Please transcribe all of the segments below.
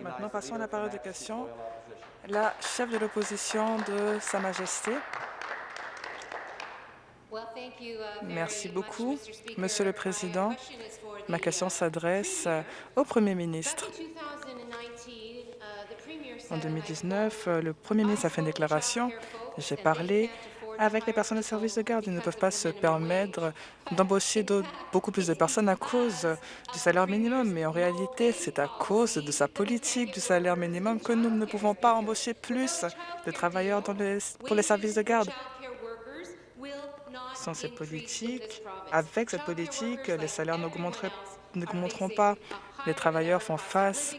Maintenant, passons à la période de questions. La chef de l'opposition de Sa Majesté. Uh, Merci beaucoup, Monsieur le Président. Ma question s'adresse au Premier ministre. En 2019, le Premier ministre a fait une déclaration. J'ai parlé avec les personnes de service de garde. Ils ne peuvent pas se permettre d'embaucher beaucoup plus de personnes à cause du salaire minimum. Mais en réalité, c'est à cause de sa politique du salaire minimum que nous ne pouvons pas embaucher plus de travailleurs pour les services de garde. Sans cette politique, avec cette politique, les salaires n'augmenteront pas. Les travailleurs font face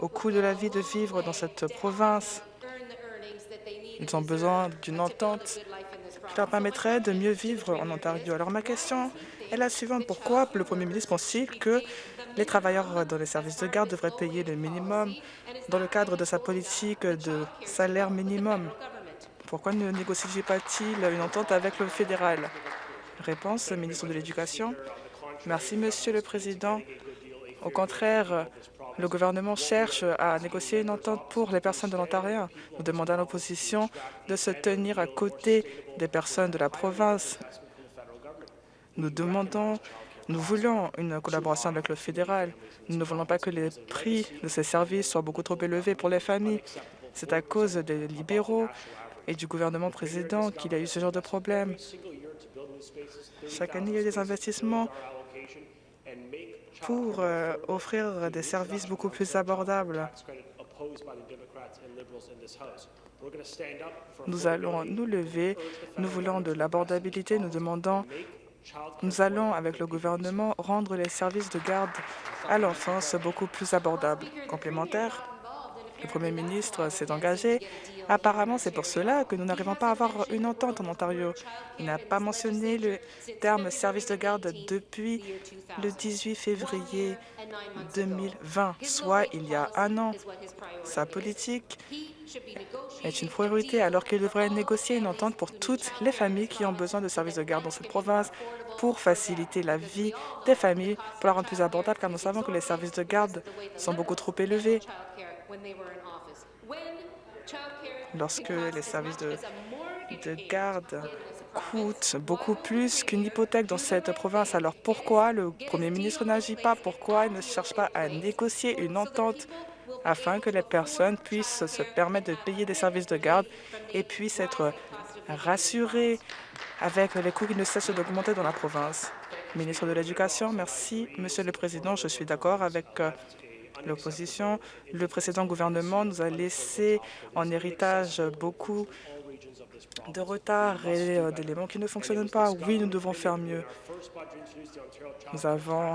au coût de la vie de vivre dans cette province. Ils ont besoin d'une entente qui leur permettrait de mieux vivre en Ontario. Alors ma question est la suivante. Pourquoi le Premier ministre pense-t-il que les travailleurs dans les services de garde devraient payer le minimum dans le cadre de sa politique de salaire minimum? Pourquoi ne négocie pas-t-il une entente avec le fédéral? Réponse, ministre de l'Éducation. Merci, Monsieur le Président. Au contraire, le gouvernement cherche à négocier une entente pour les personnes de l'Ontario. Nous demandons à l'opposition de se tenir à côté des personnes de la province. Nous demandons, nous voulons une collaboration avec le fédéral. Nous ne voulons pas que les prix de ces services soient beaucoup trop élevés pour les familles. C'est à cause des libéraux et du gouvernement président qu'il y a eu ce genre de problème. Chaque année, il y a des investissements pour euh, offrir des services beaucoup plus abordables. Nous allons nous lever, nous voulons de l'abordabilité, nous demandons, nous allons avec le gouvernement rendre les services de garde à l'enfance beaucoup plus abordables. Complémentaire le Premier ministre s'est engagé. Apparemment, c'est pour cela que nous n'arrivons pas à avoir une entente en Ontario. Il n'a pas mentionné le terme service de garde depuis le 18 février 2020, soit il y a un an. Sa politique est une priorité alors qu'il devrait négocier une entente pour toutes les familles qui ont besoin de services de garde dans cette province pour faciliter la vie des familles, pour la rendre plus abordable, car nous savons que les services de garde sont beaucoup trop élevés lorsque les services de, garde coûtent beaucoup plus qu'une hypothèque dans cette province? Alors pourquoi le Premier ministre n'agit pas? Pourquoi il ne cherche pas à négocier une entente afin que les personnes puissent se permettre de payer des services de garde et puissent être rassurées avec les coûts qui ne cessent d'augmenter dans la province. Ministre de l'Éducation, merci. Monsieur le Président, je suis d'accord avec euh, l'opposition. Le précédent gouvernement nous a laissé en héritage beaucoup de retard et d'éléments qui ne fonctionnent pas. Oui, nous devons faire mieux. Nous avons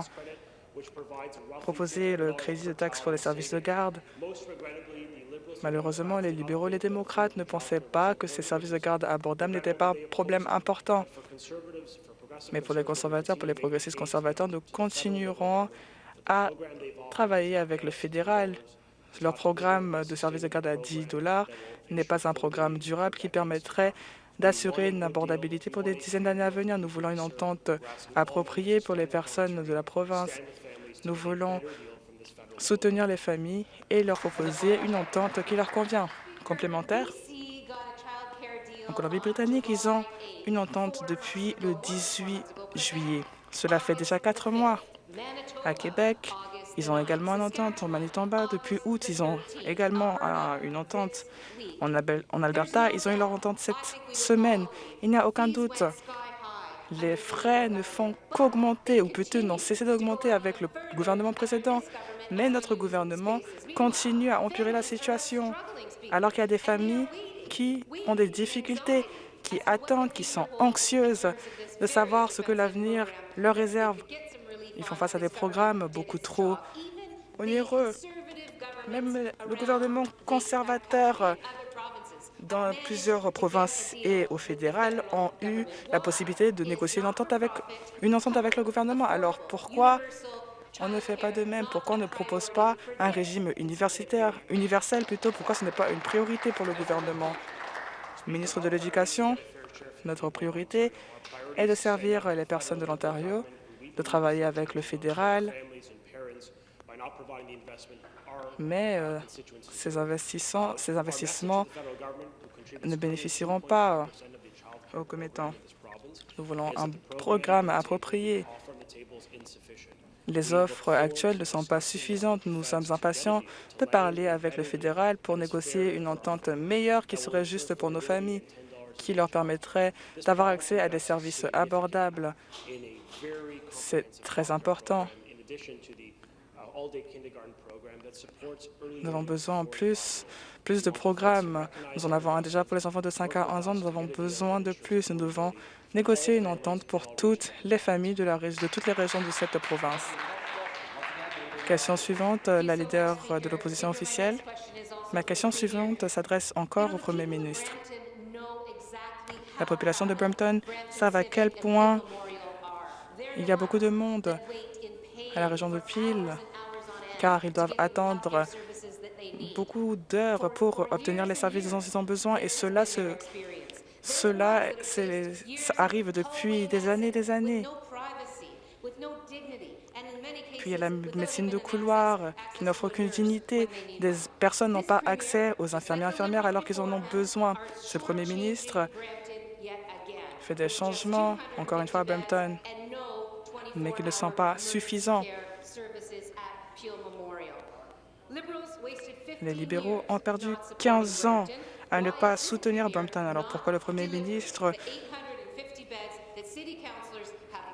proposé le crédit de taxe pour les services de garde. Malheureusement, les libéraux et les démocrates ne pensaient pas que ces services de garde abordables n'étaient pas un problème important. Mais pour les conservateurs, pour les progressistes conservateurs, nous continuerons à travailler avec le fédéral. Leur programme de service de garde à 10 dollars n'est pas un programme durable qui permettrait d'assurer une abordabilité pour des dizaines d'années à venir. Nous voulons une entente appropriée pour les personnes de la province. Nous voulons soutenir les familles et leur proposer une entente qui leur convient. Complémentaire, en Colombie-Britannique, ils ont une entente depuis le 18 juillet. Cela fait déjà quatre mois. À Québec, ils ont également une entente. En Manitoba, depuis août, ils ont également une entente. En, Alberta, ils ont eu leur entente cette semaine. Il n'y a aucun doute. Les frais ne font qu'augmenter, ou plutôt n'ont cessé d'augmenter avec le gouvernement précédent. Mais notre gouvernement continue à empirer la situation, alors qu'il y a des familles qui ont des difficultés, qui attendent, qui sont anxieuses de savoir ce que l'avenir leur réserve. Ils font face à des programmes beaucoup trop onéreux. Même le gouvernement conservateur dans plusieurs provinces et au fédéral ont eu la possibilité de négocier une entente avec, une entente avec le gouvernement. Alors pourquoi on ne fait pas de même? Pourquoi on ne propose pas un régime universitaire, universel plutôt? Pourquoi ce n'est pas une priorité pour le gouvernement? Ministre de l'Éducation, notre priorité est de servir les personnes de l'Ontario de travailler avec le fédéral, mais euh, ces, investissements, ces investissements ne bénéficieront pas aux commettants. Nous voulons un programme approprié. Les offres actuelles ne sont pas suffisantes. Nous sommes impatients de parler avec le fédéral pour négocier une entente meilleure qui serait juste pour nos familles, qui leur permettrait d'avoir accès à des services abordables. C'est très important. Nous avons besoin en plus, plus de programmes. Nous en avons un déjà pour les enfants de 5 à 11 ans. Nous avons besoin de plus. Nous devons négocier une entente pour toutes les familles de, de toutes les régions de cette province. Question suivante, la leader de l'opposition officielle. Ma question suivante s'adresse encore au Premier ministre. La population de Brampton savent à quel point il y a beaucoup de monde à la région de Peel car ils doivent attendre beaucoup d'heures pour obtenir les services dont ils ont besoin et cela, cela arrive depuis des années et des années. Puis il y a la médecine de couloir qui n'offre aucune dignité. Des personnes n'ont pas accès aux infirmiers et infirmières alors qu'ils en ont besoin. Ce Premier ministre fait des changements, encore une fois à Brampton, mais qui ne sont pas suffisants. Les libéraux ont perdu 15 ans à ne pas soutenir Brampton. Alors pourquoi le Premier ministre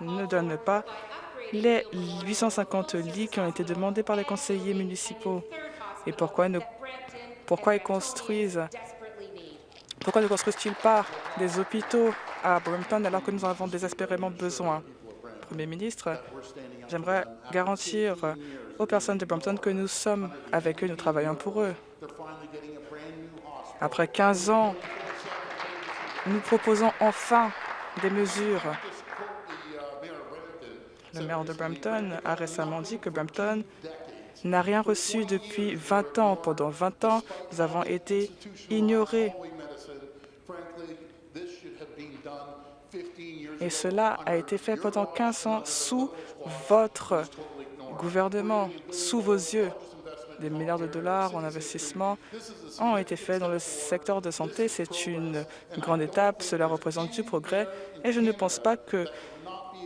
ne donne pas les 850 lits qui ont été demandés par les conseillers municipaux? Et pourquoi, ne, pourquoi ils construisent pourquoi ne construisent-ils pas des hôpitaux à Brampton alors que nous en avons désespérément besoin? Premier ministre, j'aimerais garantir aux personnes de Brampton que nous sommes avec eux, nous travaillons pour eux. Après 15 ans, nous proposons enfin des mesures. Le maire de Brampton a récemment dit que Brampton n'a rien reçu depuis 20 ans. Pendant 20 ans, nous avons été ignorés. Et cela a été fait pendant 15 ans sous votre gouvernement, sous vos yeux. Des milliards de dollars en investissement ont été faits dans le secteur de santé. C'est une grande étape, cela représente du progrès et je ne pense pas que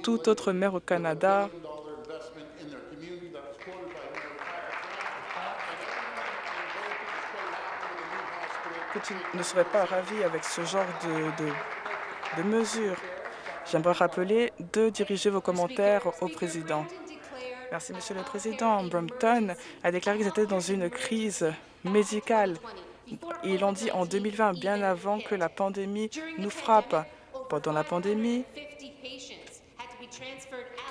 tout autre maire au Canada ne serait pas ravi avec ce genre de, de, de mesures. J'aimerais rappeler de diriger vos commentaires au président. Merci, Monsieur le Président. Brampton a déclaré qu'ils étaient dans une crise médicale. Ils l'ont dit en 2020, bien avant que la pandémie nous frappe. Pendant la pandémie,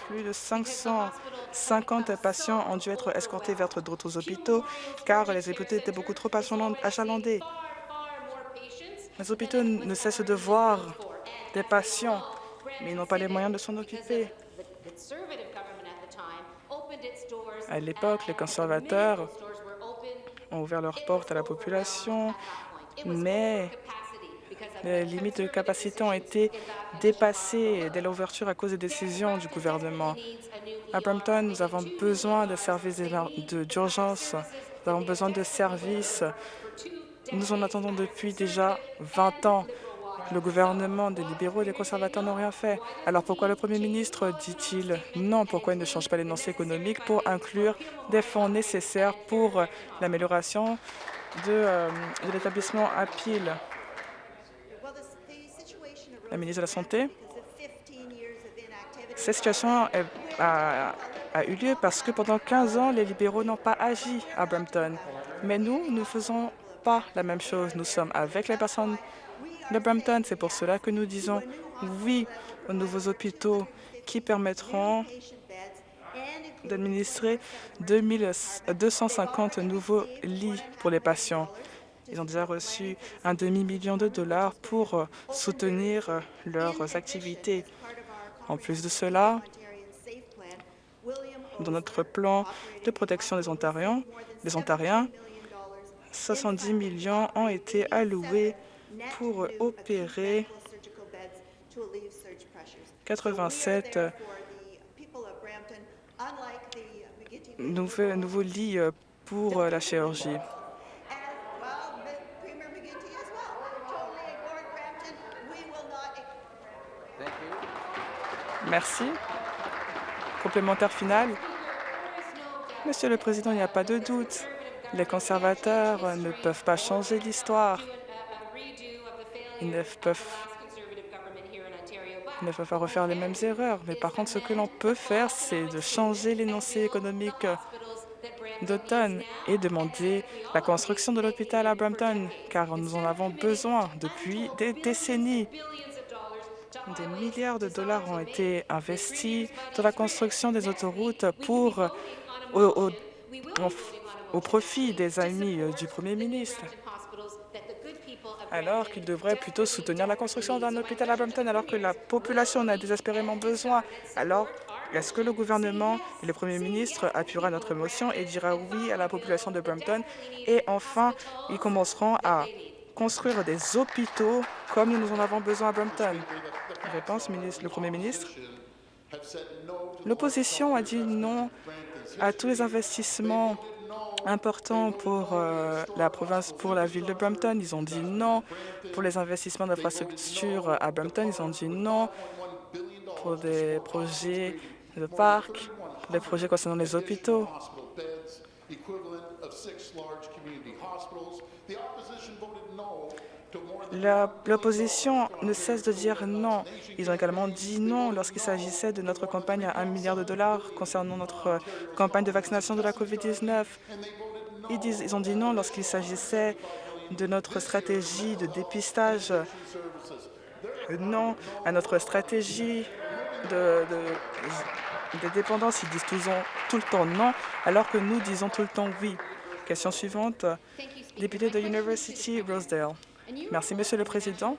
plus de 550 patients ont dû être escortés vers d'autres hôpitaux car les hôpitaux étaient beaucoup trop achalandés. Les hôpitaux ne cessent de voir des patients, mais ils n'ont pas les moyens de s'en occuper. À l'époque, les conservateurs ont ouvert leurs portes à la population, mais les limites de capacité ont été dépassées dès l'ouverture à cause des décisions du gouvernement. À Brampton, nous avons besoin de services d'urgence, nous avons besoin de services. Nous en attendons depuis déjà 20 ans. Le gouvernement des libéraux et des conservateurs n'ont rien fait. Alors pourquoi le Premier ministre dit-il non Pourquoi il ne change pas l'énoncé économique pour inclure des fonds nécessaires pour l'amélioration de, euh, l'établissement à Peel? La ministre de la Santé Cette situation a, a eu lieu parce que pendant 15 ans, les libéraux n'ont pas agi à Brampton. Mais nous, nous ne faisons pas la même chose. Nous sommes avec les personnes de Brampton. C'est pour cela que nous disons oui aux nouveaux hôpitaux qui permettront d'administrer 250 nouveaux lits pour les patients. Ils ont déjà reçu un demi-million de dollars pour soutenir leurs activités. En plus de cela, dans notre plan de protection des Ontariens, des Ontariens 70 millions ont été alloués pour opérer 87 nouveau, nouveau lit euh, pour euh, la chirurgie. Merci. Complémentaire final. Monsieur le Président, il n'y a pas de doute. Les conservateurs ne peuvent pas changer l'histoire. Ne peuvent, peuvent pas refaire les mêmes erreurs. Mais par contre, ce que l'on peut faire, c'est de changer l'énoncé économique d'automne et demander la construction de l'hôpital à Brampton, car nous en avons besoin depuis des décennies. Des milliards de dollars ont été investis dans la construction des autoroutes pour, au, profit des amis du Premier ministre alors qu'il devrait plutôt soutenir la construction d'un hôpital à Brampton, alors que la population en a désespérément besoin. Alors, est-ce que le gouvernement et le Premier ministre appuiera notre motion et dira oui à la population de Brampton? Et enfin, ils commenceront à construire des hôpitaux comme nous en avons besoin à Brampton. Réponse, le Premier ministre. L'opposition a dit non à tous les investissements importants pour euh, la province, pour la ville de Brampton. Ils ont dit non pour les investissements d'infrastructures à Brampton. Ils ont dit non pour des projets de parcs, pour des projets concernant les hôpitaux. L'opposition ne cesse de dire non. Ils ont également dit non lorsqu'il s'agissait de notre campagne à 1 milliard de dollars concernant notre campagne de vaccination de la COVID-19. Ils, ils ont dit non lorsqu'il s'agissait de notre stratégie de dépistage, non à notre stratégie de, dépendance. Ils disent tout le temps non, alors que nous disons tout le temps oui. Question suivante, député de University Rosedale. Merci, Monsieur le Président.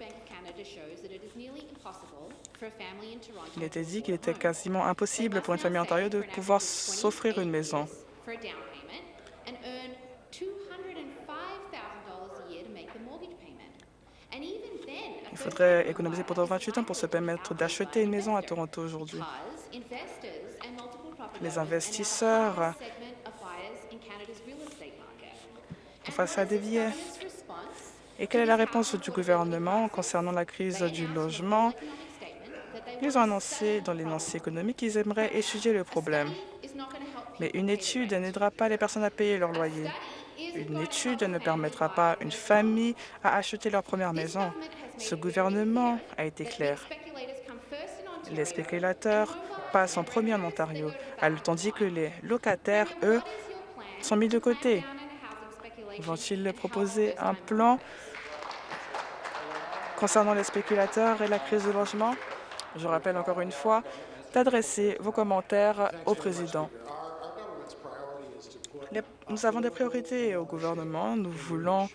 Il était dit qu'il était quasiment impossible pour une famille en Ontario de pouvoir s'offrir une maison. Il faudrait économiser pendant 28 ans pour se permettre d'acheter une maison à Toronto aujourd'hui. Les investisseurs face à des billets. Et quelle est la réponse du gouvernement concernant la crise du logement? Ils ont annoncé dans l'énoncé économique qu'ils aimeraient étudier le problème. Mais une étude n'aidera pas les personnes à payer leur loyer. Une étude ne permettra pas une famille à acheter leur première maison. Ce gouvernement a été clair. Les spéculateurs passent en premier en Ontario, tandis que les locataires, eux, sont mis de côté. Vont-ils proposer un plan concernant les spéculateurs et la crise de logement? Je rappelle encore une fois d'adresser vos commentaires au président. nous avons des priorités au gouvernement. Nous voulons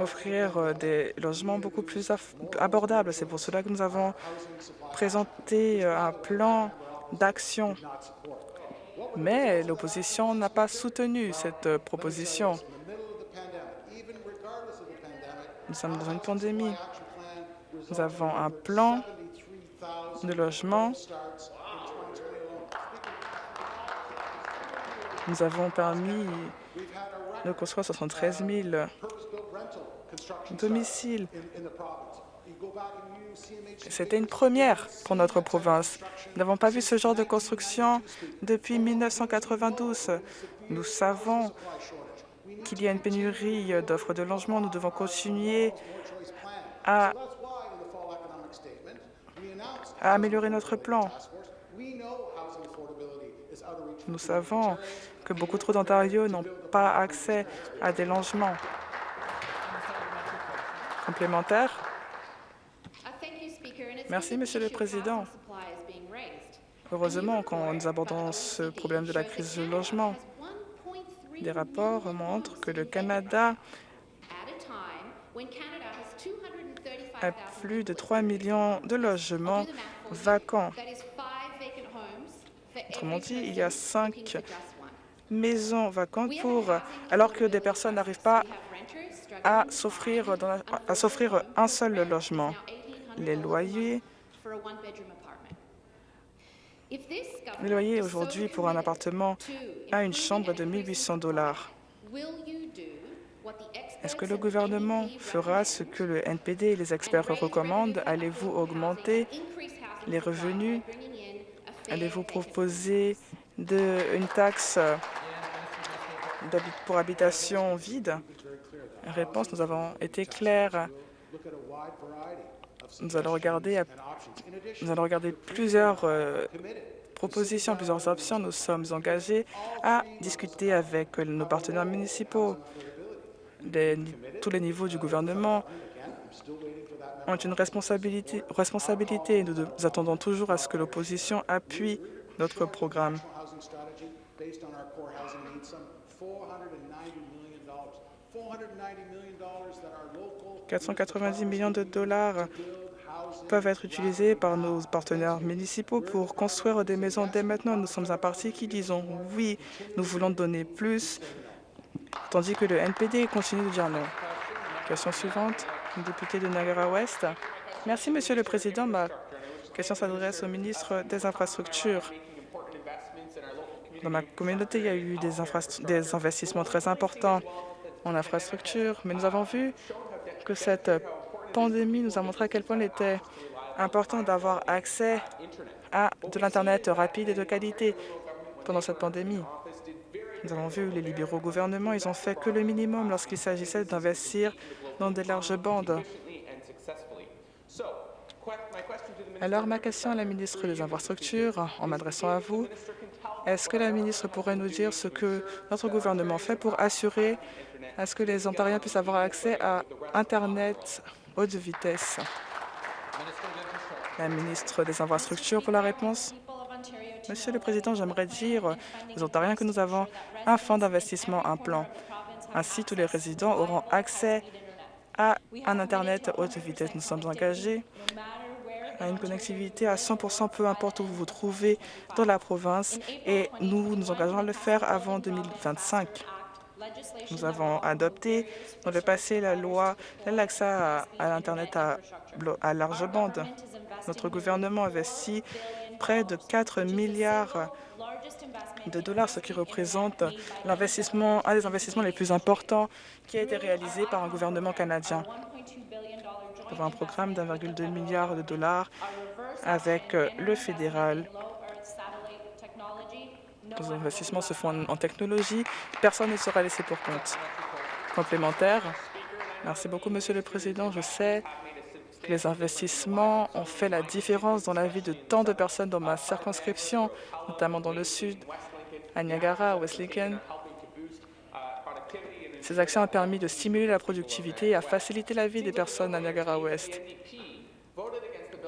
offrir euh, des logements beaucoup plus abordables. C'est pour cela que nous avons présenté euh, un plan d'action mais l'opposition n'a pas soutenu cette euh, proposition. Nous sommes dans une pandémie. Nous avons un plan de logement. Nous avons permis de construire 73 000 domiciles c'était une première pour notre province. Nous n'avons pas vu ce genre de construction depuis 1992. Nous savons qu'il y a une pénurie d'offres de logement. Nous devons continuer à, à améliorer notre plan. Nous savons que beaucoup trop d'Ontario n'ont pas accès à des logements complémentaires. Merci, Monsieur le Président. Heureusement, quand nous abordons ce problème de la crise du logement, des rapports montrent que le Canada a plus de 3 millions de logements vacants. Autrement dit, il y a cinq maisons vacantes pour, alors que des personnes n'arrivent pas à s'offrir un seul logement. les loyers Le loyer aujourd'hui pour un appartement à une chambre de 1 800 dollars. Est-ce que le gouvernement fera ce que le NPD et les experts recommandent? Allez-vous augmenter les revenus? Allez-vous proposer de, une taxe pour habitation vide? Réponse, nous avons été clairs. Nous allons regarder, plusieurs euh, propositions, plusieurs options. Nous sommes engagés à discuter avec nos partenaires municipaux. tous les niveaux du gouvernement ont une responsabilité, responsabilité nous, nous attendons toujours à ce que l'opposition appuie notre programme. 490 millions de dollars peuvent être utilisés par nos partenaires municipaux pour construire des maisons dès maintenant. Nous sommes un parti qui disons oui, nous voulons donner plus, tandis que le NPD continue de dire non. Question suivante, député de Niagara-Ouest. Merci, Monsieur le Président. Ma question s'adresse au ministre des Infrastructures. Dans ma communauté, il y a eu des, des investissements très importants en infrastructure, mais nous avons vu que cette pandémie nous a montré à quel point il était important d'avoir accès à de l'Internet rapide et de qualité pendant cette pandémie. Nous avons vu les libéraux gouvernements, ils ont fait que le minimum lorsqu'il s'agissait d'investir dans des larges bandes. Alors, ma question à la ministre des Infrastructures, en m'adressant à vous, est-ce que la ministre pourrait nous dire ce que notre gouvernement fait pour assurer à ce que les Ontariens puissent avoir accès à Internet haute vitesse. La ministre des Infrastructures pour la réponse. Monsieur le Président, j'aimerais dire aux Ontariens que nous avons un fonds d'investissement, un plan. Ainsi, tous les résidents auront accès à un Internet haute vitesse. Nous sommes engagés à une connectivité à 100 peu importe où vous vous trouvez dans la province et nous nous engageons à le faire avant 2025. Nous avons adopté dans le passé la loi l'accès à, l'Internet à, à large bande. Notre gouvernement investit près de 4 milliards de dollars, ce qui représente l'investissement, un des investissements les plus importants qui a été réalisé par un gouvernement canadien. Nous avons un programme d'1,2 milliard de dollars avec le fédéral les investissements se font en, technologie. Personne ne sera laissé pour compte. Complémentaire. Merci beaucoup, Monsieur le Président. Je sais que les investissements ont fait la différence dans la vie de tant de personnes dans ma circonscription, notamment dans le sud, à Niagara, à West Lincoln. Ces actions ont permis de stimuler la productivité et à faciliter la vie des personnes à Niagara-Ouest.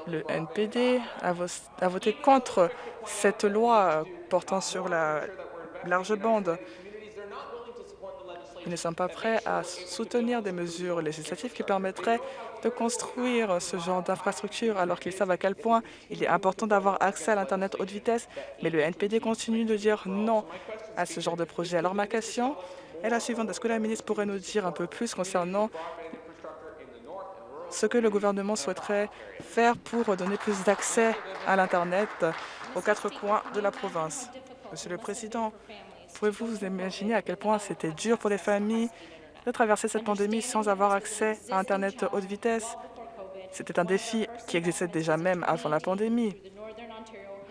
Le NPD a voté contre cette loi portant sur la large bande. Ils ne sont pas prêts à soutenir des mesures législatives qui permettraient de construire ce genre d'infrastructure alors qu'ils savent à quel point il est important d'avoir accès à l'Internet haute vitesse. Mais le NPD continue de dire non à ce genre de projet. Alors ma question est la suivante. Est-ce que la ministre pourrait nous dire un peu plus concernant ce que le gouvernement souhaiterait faire pour donner plus d'accès à l'Internet? Aux quatre coins de la province. Monsieur le Président, pouvez-vous vous imaginer à quel point c'était dur pour les familles de traverser cette pandémie sans avoir accès à Internet haute vitesse? C'était un défi qui existait déjà même avant la pandémie.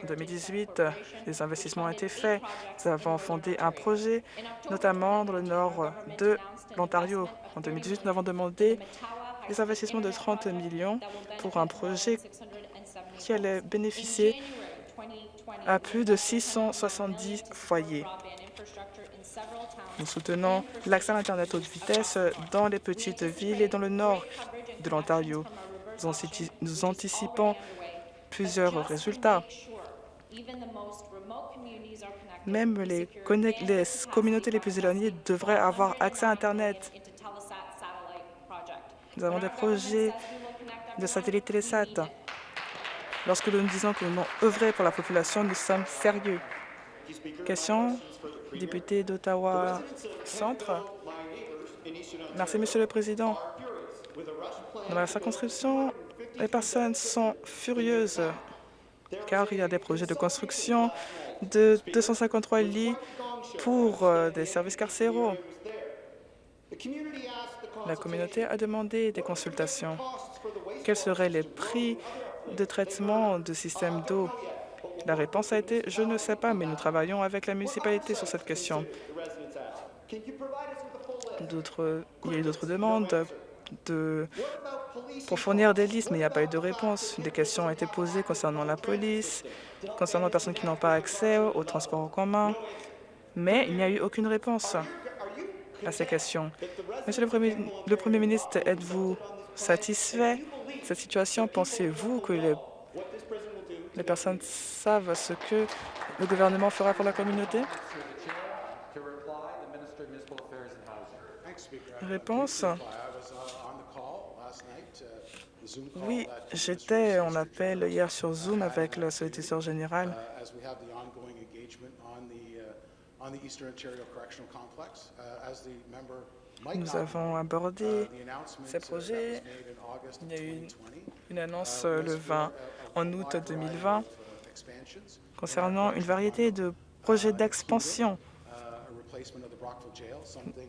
En 2018, les investissements ont été faits. Nous avons fondé un projet, notamment dans le nord de l'Ontario. En 2018, nous avons demandé des investissements de 30 millions pour un projet qui allait bénéficier à plus de 670 foyers. Nous soutenons l'accès à l'Internet haute vitesse dans les petites villes et dans le nord de l'Ontario. Nous anticipons plusieurs résultats. Même les, les communautés les plus éloignées devraient avoir accès à Internet. Nous avons des projets de satellite Télésat. Lorsque nous disons que nous voulons œuvrer pour la population, nous sommes sérieux. Question, député d'Ottawa Centre. Merci, Monsieur le Président. Dans ma circonscription, les personnes sont furieuses car il y a des projets de construction de 253 lits pour euh, des services carcéraux. La communauté a demandé des consultations. Quels seraient les prix de traitement de système d'eau La réponse a été « Je ne sais pas, mais nous travaillons avec la municipalité sur cette question. » Il y a eu d'autres demandes de, pour fournir des listes, mais il n'y a pas eu de réponse. Des questions ont été posées concernant la police, concernant les personnes qui n'ont pas accès au transport en commun, mais il n'y a eu aucune réponse à ces questions. Monsieur le Premier, ministre, êtes-vous satisfait cette situation? Pensez-vous que les, personnes savent ce que le gouvernement fera pour la communauté? Réponse. Oui, j'étais en appel hier sur Zoom avec le solliciteur général nous avons abordé ces projets. Il y a eu une annonce le 20 en août 2020 concernant une variété de projets d'expansion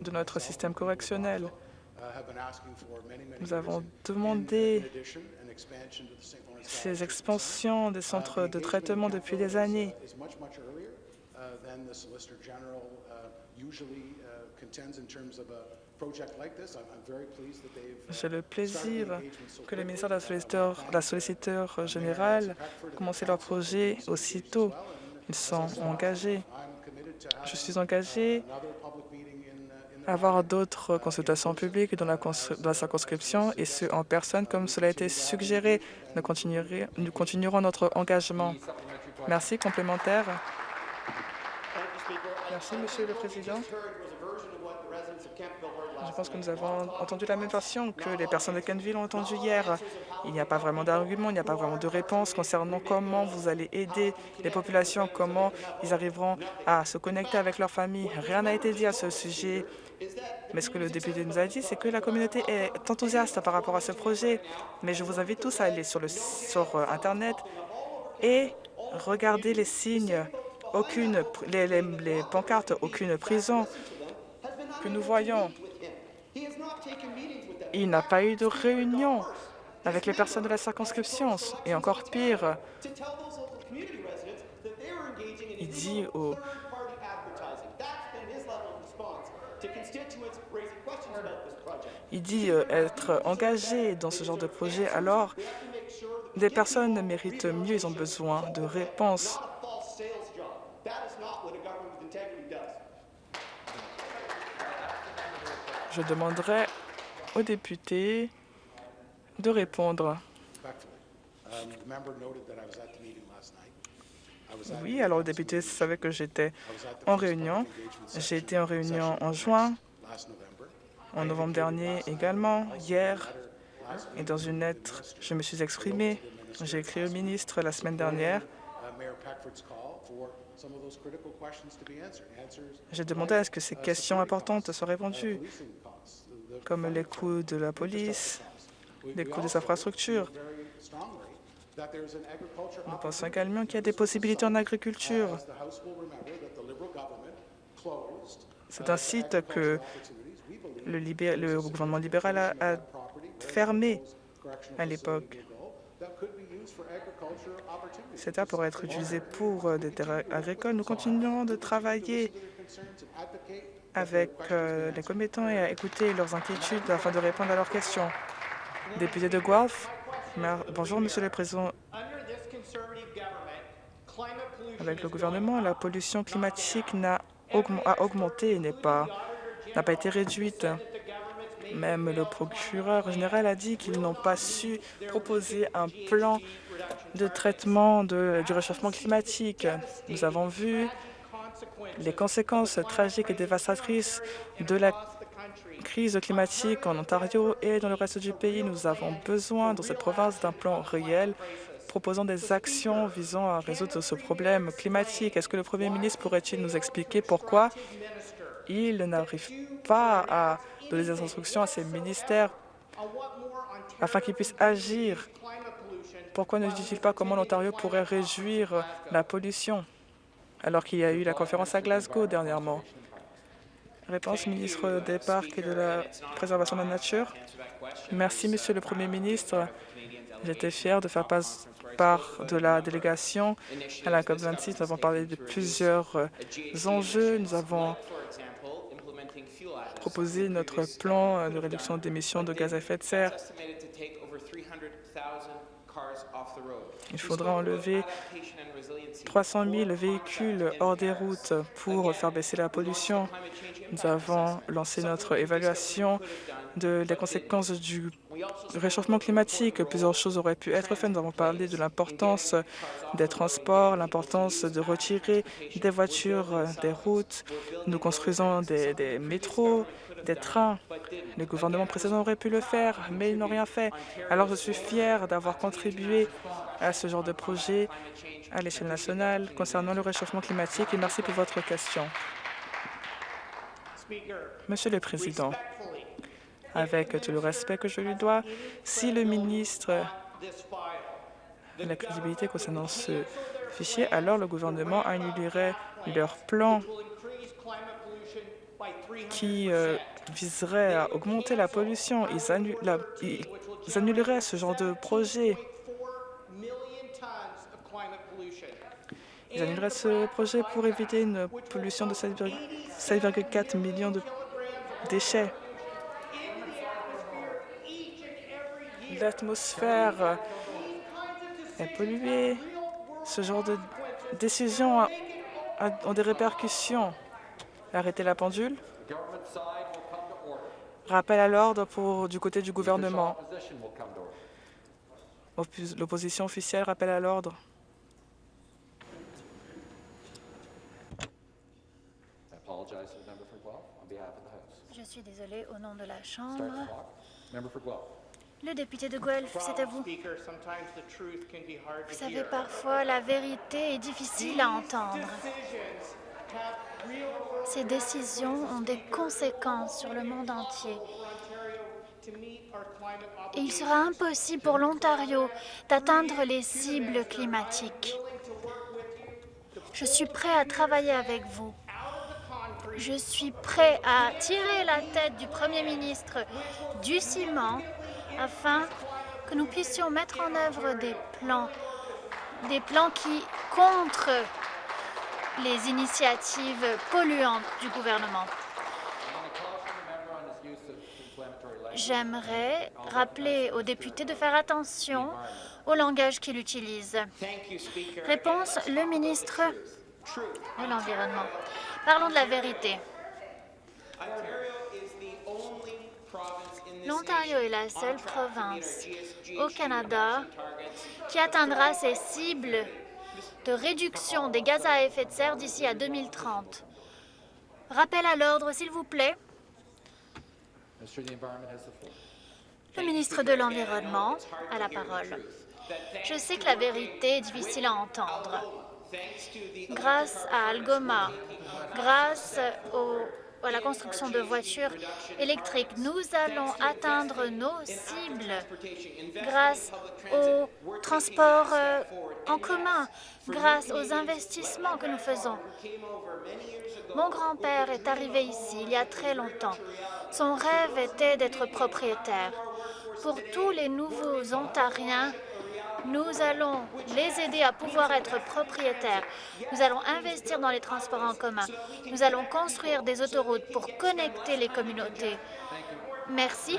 de notre système correctionnel. Nous avons demandé ces expansions des centres de traitement depuis des années. J'ai le plaisir que le ministère de la solliciteur, générale ait commencé leur projet aussitôt. Ils sont engagés. Je suis engagé à avoir d'autres consultations publiques dans la, dans la, circonscription et ce en personne, comme cela a été suggéré. Nous, nous continuerons notre engagement. Merci. Complémentaire. Merci, Monsieur le Président. Je pense que nous avons entendu la même version que les personnes de Kenville ont entendu hier. Il n'y a pas vraiment d'argument, il n'y a pas vraiment de réponse concernant comment vous allez aider les populations, comment ils arriveront à se connecter avec leur famille. Rien n'a été dit à ce sujet. Mais ce que le député nous a dit, c'est que la communauté est enthousiaste par rapport à ce projet. Mais je vous invite tous à aller sur, le, sur euh, Internet et regarder les signes aucune, les, pancartes, aucune prison que nous voyons. Il n'a pas eu de réunion avec les personnes de la circonscription. Et encore pire, il dit il dit euh, être engagé dans ce genre de projet, alors des personnes méritent mieux, ils ont besoin de réponses. Je demanderai aux députés de répondre. Oui, alors le député savait que j'étais en réunion. J'ai été en réunion en juin, en novembre dernier également, hier, et dans une lettre, je me suis exprimé. J'ai écrit au ministre la semaine dernière j'ai demandé à ce que ces questions importantes soient répondues, comme les coûts de la police, les coûts des infrastructures. Nous pensons également qu'il y a des possibilités en agriculture. C'est un site que le, gouvernement libéral a fermé à l'époque. Cette terres pourrait être utilisé pour euh, des terres agricoles. Nous continuerons de travailler avec euh, les commettants et à écouter leurs inquiétudes afin de répondre à leurs questions. Député de Guelph, bonjour Monsieur le Président. Avec le gouvernement, la pollution climatique a augmenté et n'a pas, été réduite. Même le procureur général a dit qu'ils n'ont pas su proposer un plan de traitement du réchauffement climatique. Nous avons vu les conséquences tragiques et dévastatrices de la crise climatique en Ontario et dans le reste du pays. Nous avons besoin, dans cette province, d'un plan réel proposant des actions visant à résoudre ce problème climatique. Est-ce que le Premier ministre pourrait-il nous expliquer pourquoi il n'arrive pas à donner des instructions à ses ministères afin qu'ils puissent agir? Pourquoi ne dit-il pas comment l'Ontario pourrait réduire la pollution? Alors qu'il y a eu la conférence à Glasgow dernièrement? Réponse ministre des Parcs et de la Préservation de la Nature. Merci, Monsieur le Premier ministre. J'étais fier de faire part de la délégation à la COP26. Nous avons parlé de plusieurs euh, enjeux. Nous avons proposé notre plan de réduction d'émissions de gaz à effet de serre. Il faudra enlever 300 000 véhicules hors des routes pour faire baisser la pollution. Nous avons lancé notre évaluation de, des conséquences du réchauffement climatique. Plusieurs choses auraient pu être faites. Nous avons parlé de l'importance des transports, l'importance de retirer des voitures des routes. Nous construisons des, des métros, des trains. Les gouvernements précédents auraient pu le faire, mais ils n'ont rien fait. Alors je suis fier d'avoir contribué à ce genre de projet à l'échelle nationale concernant le réchauffement climatique et merci pour votre question. Monsieur le Président, avec tout le respect que je lui dois, si le ministre a la crédibilité concernant ce fichier, alors le gouvernement annulerait leur plan qui euh, viserait à augmenter la pollution. Ils, ils annuleraient ce genre de projet. Ils annuleraient ce projet pour éviter une pollution de 7,4 millions de déchets. L'atmosphère est polluée. Ce genre de décisions ont des répercussions. Arrêtez la pendule. Rappel à l'ordre pour du côté du gouvernement. L'opposition officielle rappelle à l'ordre. Je suis désolé au nom de la Chambre. Le député de Guelph, c'est à vous. Vous savez, parfois, la vérité est difficile à entendre. Ces décisions ont des conséquences sur le monde entier. Il sera impossible pour l'Ontario d'atteindre les cibles climatiques. Je suis prêt à travailler avec vous. Je suis prêt à tirer la tête du Premier ministre du ciment afin que nous puissions mettre en œuvre des plans, des plans qui contre les initiatives polluantes du gouvernement. J'aimerais rappeler aux députés de faire attention au langage qu'il utilise. Réponse, le ministre de l'Environnement. Parlons de la vérité. L'Ontario est la seule province au Canada qui atteindra ses cibles de réduction des gaz à effet de serre d'ici à 2030. Rappel à l'ordre, s'il vous plaît. Le ministre de l'Environnement a la parole. Je sais que la vérité est difficile à entendre. Grâce à Algoma, grâce à la construction de voitures électriques, nous allons atteindre nos cibles grâce au transport euh, en commun, grâce aux investissements que nous faisons. Mon grand-père est arrivé ici il y a très longtemps. Son rêve était d'être propriétaire. Pour tous les nouveaux Ontariens, nous allons les aider à pouvoir être propriétaires. Nous allons investir dans les transports en commun. Nous allons construire des autoroutes pour connecter les communautés. Merci.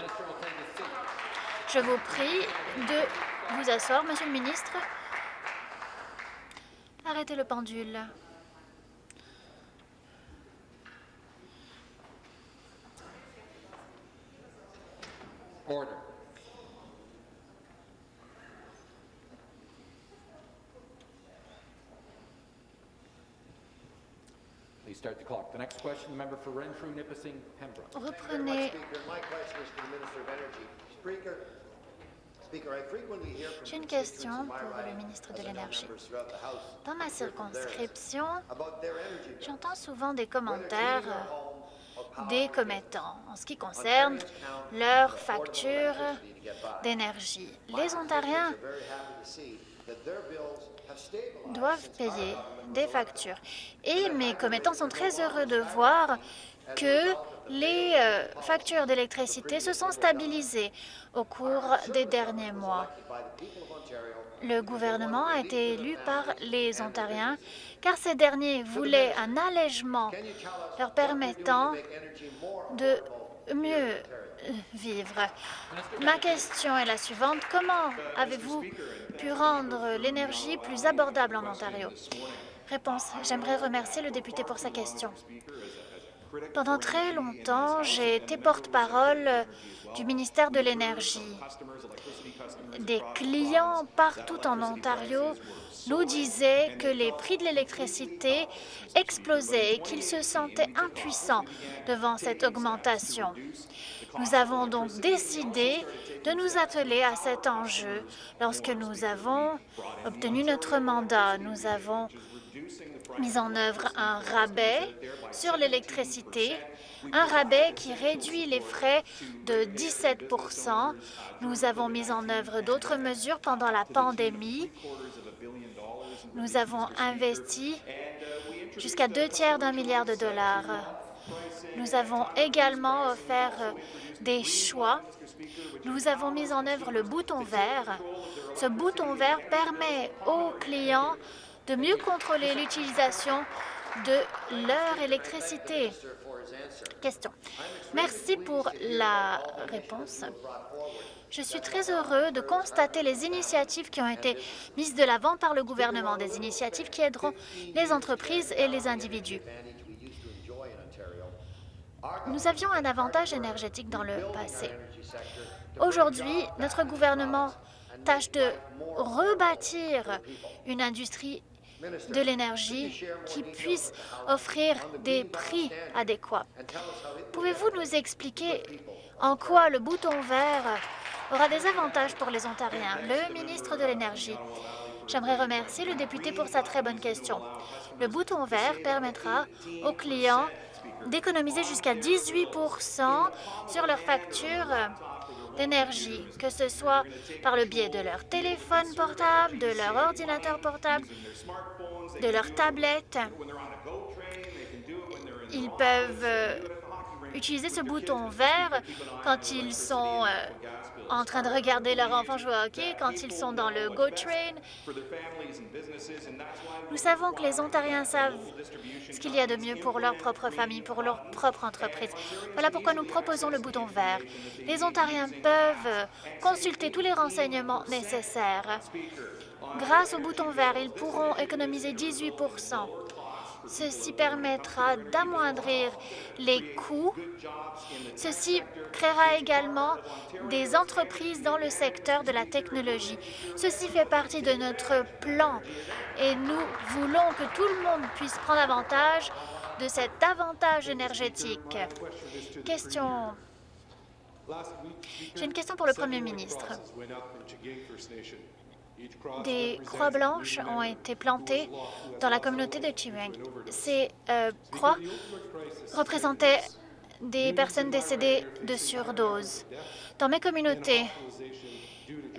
Je vous prie de vous asseoir, Monsieur le ministre. Arrêtez le pendule. Reprenez. J'ai une question pour le ministre de l'Énergie. Dans ma circonscription, j'entends souvent des commentaires des commettants en ce qui concerne leurs factures d'énergie. Les Ontariens doivent payer des factures. Et mes commettants sont très heureux de voir que les euh, factures d'électricité se sont stabilisées au cours des derniers mois. Le gouvernement a été élu par les Ontariens car ces derniers voulaient un allègement leur permettant de mieux euh, vivre. Ma question est la suivante. Comment avez-vous pu rendre l'énergie plus abordable en Ontario? Réponse. J'aimerais remercier le député pour sa question. Pendant très longtemps, j'ai été porte-parole du ministère de l'Énergie. Des clients partout en Ontario nous disaient que les prix de l'électricité explosaient et qu'ils se sentaient impuissants devant cette augmentation. Nous avons donc décidé de nous atteler à cet enjeu. Lorsque nous avons obtenu notre mandat, nous avons mis en œuvre un rabais sur l'électricité, un rabais qui réduit les frais de 17% Nous avons mis en œuvre d'autres mesures pendant la pandémie. Nous avons investi jusqu'à deux tiers d'un milliard de dollars. Nous avons également offert des choix. Nous avons mis en œuvre le bouton vert. Ce bouton vert permet aux clients de mieux contrôler l'utilisation de leur électricité. Question. Merci pour la réponse. Je suis très heureux de constater les initiatives qui ont été mises de l'avant par le gouvernement, des initiatives qui aideront les entreprises et les individus. Nous avions un avantage énergétique dans le passé. Aujourd'hui, notre gouvernement tâche de rebâtir une industrie de l'énergie qui puisse offrir des prix adéquats. Pouvez-vous nous expliquer en quoi le bouton vert aura des avantages pour les Ontariens? Le ministre de l'Énergie. J'aimerais remercier le député pour sa très bonne question. Le bouton vert permettra aux clients d'économiser jusqu'à 18% sur leurs factures d'énergie, que ce soit par le biais de leur téléphone portable, de leur ordinateur portable, de leur tablette. Ils peuvent euh, utiliser ce bouton vert quand ils sont euh, en train de regarder leur enfant jouer au hockey, quand ils sont dans le GO Train. Nous savons que les Ontariens savent ce qu'il y a de mieux pour leur propre famille, pour leur propre entreprise. Voilà pourquoi nous proposons le bouton vert. Les Ontariens peuvent consulter tous les renseignements nécessaires. Grâce au bouton vert, ils pourront économiser 18 Ceci permettra d'amoindrir les coûts. Ceci créera également des entreprises dans le secteur de la technologie. Ceci fait partie de notre plan et nous voulons que tout le monde puisse prendre avantage de cet avantage énergétique. Question. J'ai une question pour le Premier ministre. Des croix blanches ont été plantées dans la communauté de Chireng. Ces euh, croix représentaient des personnes décédées de surdose. Dans mes communautés,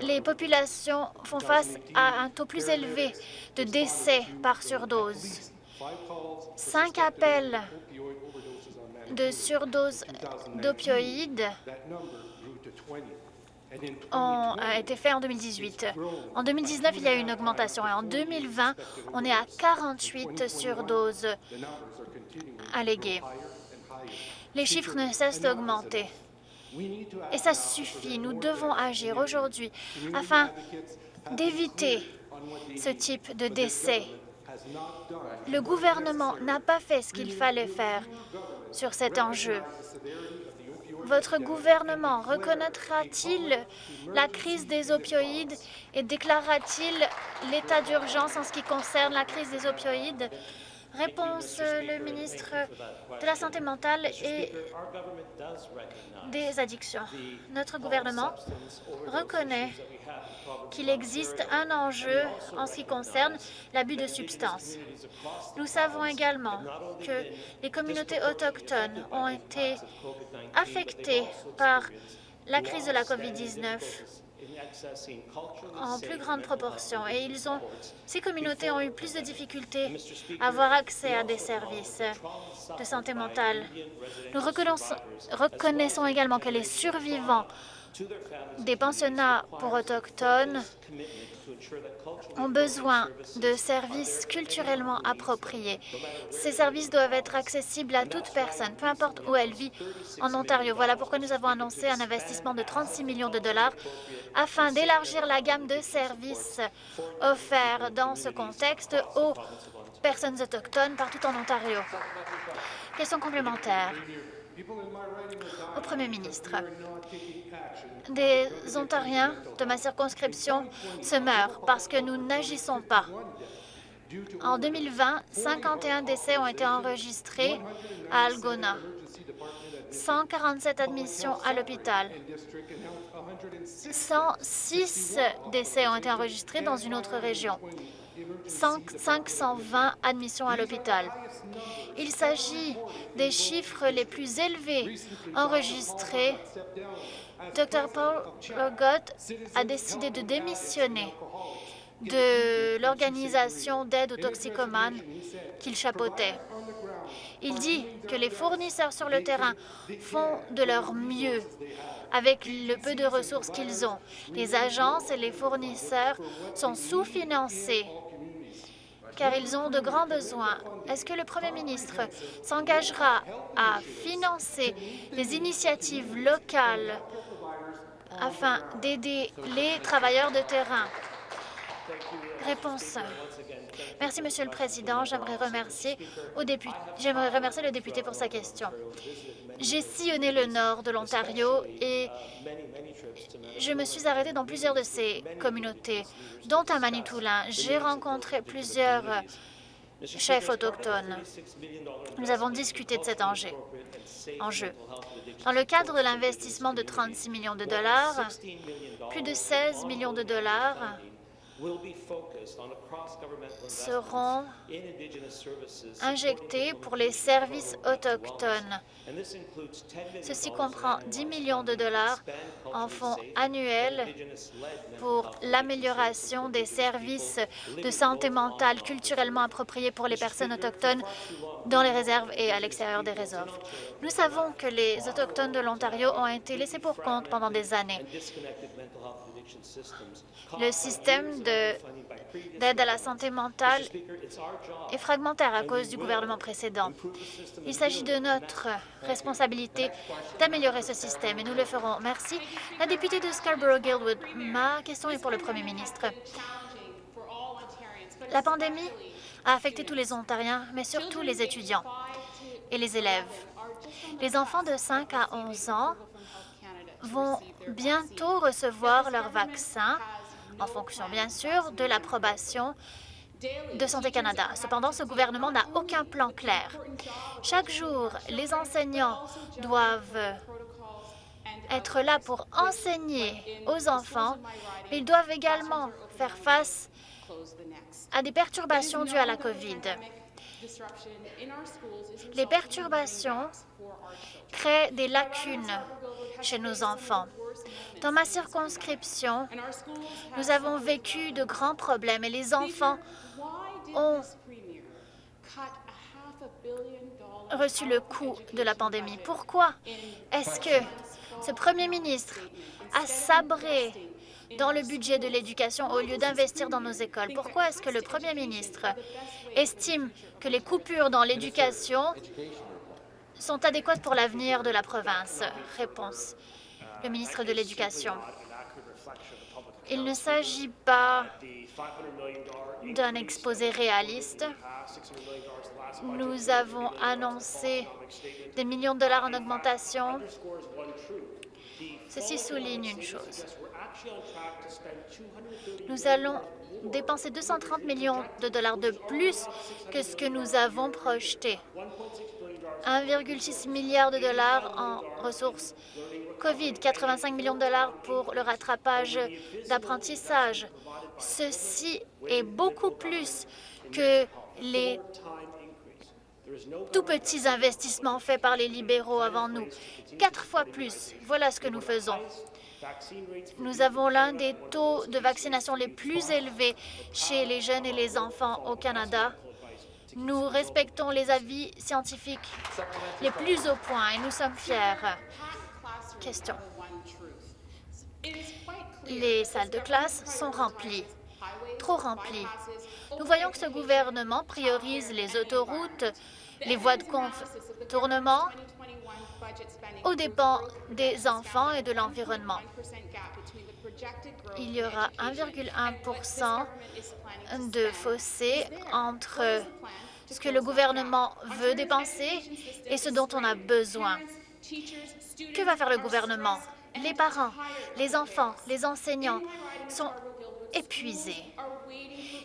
les populations font face à un taux plus élevé de décès par surdose. Cinq appels de surdose d'opioïdes a été fait en 2018. En 2019, il y a eu une augmentation et en 2020, on est à 48 surdoses alléguées. Les chiffres ne cessent d'augmenter. Et ça suffit. Nous devons agir aujourd'hui afin d'éviter ce type de décès. Le gouvernement n'a pas fait ce qu'il fallait faire sur cet enjeu. Votre gouvernement reconnaîtra-t-il la crise des opioïdes et déclarera-t-il l'état d'urgence en ce qui concerne la crise des opioïdes? Réponse, le ministre de la Santé mentale et des addictions. Notre gouvernement reconnaît qu'il existe un enjeu en ce qui concerne l'abus de substances. Nous savons également que les communautés autochtones ont été affectées par la crise de la COVID-19 en plus grande proportion et ils ont, ces communautés ont eu plus de difficultés à avoir accès à des services de santé mentale. Nous reconnaissons également que les survivants des pensionnats pour autochtones ont besoin de services culturellement appropriés. Ces services doivent être accessibles à toute personne, peu importe où elle vit en Ontario. Voilà pourquoi nous avons annoncé un investissement de 36 millions de dollars afin d'élargir la gamme de services offerts dans ce contexte aux personnes autochtones partout en Ontario. Question complémentaire au Premier ministre. Des Ontariens de ma circonscription se meurent parce que nous n'agissons pas. En 2020, 51 décès ont été enregistrés à Algona, 147 admissions à l'hôpital. 106 décès ont été enregistrés dans une autre région. 520 admissions à l'hôpital. Il s'agit des chiffres les plus élevés enregistrés. Dr Paul Rogot a décidé de démissionner de l'organisation d'aide aux toxicomanes qu'il chapeautait. Il dit que les fournisseurs sur le terrain font de leur mieux avec le peu de ressources qu'ils ont. Les agences et les fournisseurs sont sous-financés car ils ont de grands besoins. Est-ce que le Premier ministre s'engagera à financer les initiatives locales afin d'aider les travailleurs de terrain? Réponse. Merci, Monsieur le Président. J'aimerais remercier, remercier le député pour sa question. J'ai sillonné le nord de l'Ontario et je me suis arrêtée dans plusieurs de ces communautés, dont à Manitoulin. J'ai rencontré plusieurs chefs autochtones. Nous avons discuté de cet enjeu. Dans le cadre de l'investissement de 36 millions de dollars, plus de 16 millions de dollars seront injectés pour les services autochtones. Ceci comprend 10 millions de dollars en fonds annuels pour l'amélioration des services de santé mentale culturellement appropriés pour les personnes autochtones dans les réserves et à l'extérieur des réserves. Nous savons que les Autochtones de l'Ontario ont été laissés pour compte pendant des années. Le système d'aide à la santé mentale est fragmentaire à cause du gouvernement précédent. Il s'agit de notre responsabilité d'améliorer ce système et nous le ferons. Merci. La députée de Scarborough-Guildwood, ma question est pour le Premier ministre. La pandémie a affecté tous les Ontariens, mais surtout les étudiants et les élèves. Les enfants de 5 à 11 ans vont bientôt recevoir leur vaccin, en fonction bien sûr de l'approbation de Santé Canada. Cependant, ce gouvernement n'a aucun plan clair. Chaque jour, les enseignants doivent être là pour enseigner aux enfants, mais ils doivent également faire face à des perturbations dues à la COVID. Les perturbations créent des lacunes chez nos enfants. Dans ma circonscription, nous avons vécu de grands problèmes et les enfants ont reçu le coût de la pandémie. Pourquoi est-ce que ce premier ministre a sabré dans le budget de l'éducation au lieu d'investir dans nos écoles? Pourquoi est-ce que le premier ministre estime que les coupures dans l'éducation sont adéquates pour l'avenir de la province? Réponse. Le ministre de l'Éducation. Il ne s'agit pas d'un exposé réaliste. Nous avons annoncé des millions de dollars en augmentation. Ceci souligne une chose. Nous allons dépenser 230 millions de dollars de plus que ce que nous avons projeté. 1,6 milliard de dollars en ressources COVID, 85 millions de dollars pour le rattrapage d'apprentissage. Ceci est beaucoup plus que les tout petits investissements faits par les libéraux avant nous. Quatre fois plus. Voilà ce que nous faisons. Nous avons l'un des taux de vaccination les plus élevés chez les jeunes et les enfants au Canada. Nous respectons les avis scientifiques les plus au point et nous sommes fiers. Question. Les salles de classe sont remplies, trop remplies. Nous voyons que ce gouvernement priorise les autoroutes, les voies de contournement aux dépens des enfants et de l'environnement. Il y aura 1,1% de fossé entre ce que le gouvernement veut dépenser et ce dont on a besoin? Que va faire le gouvernement? Les parents, les enfants, les enseignants sont épuisés.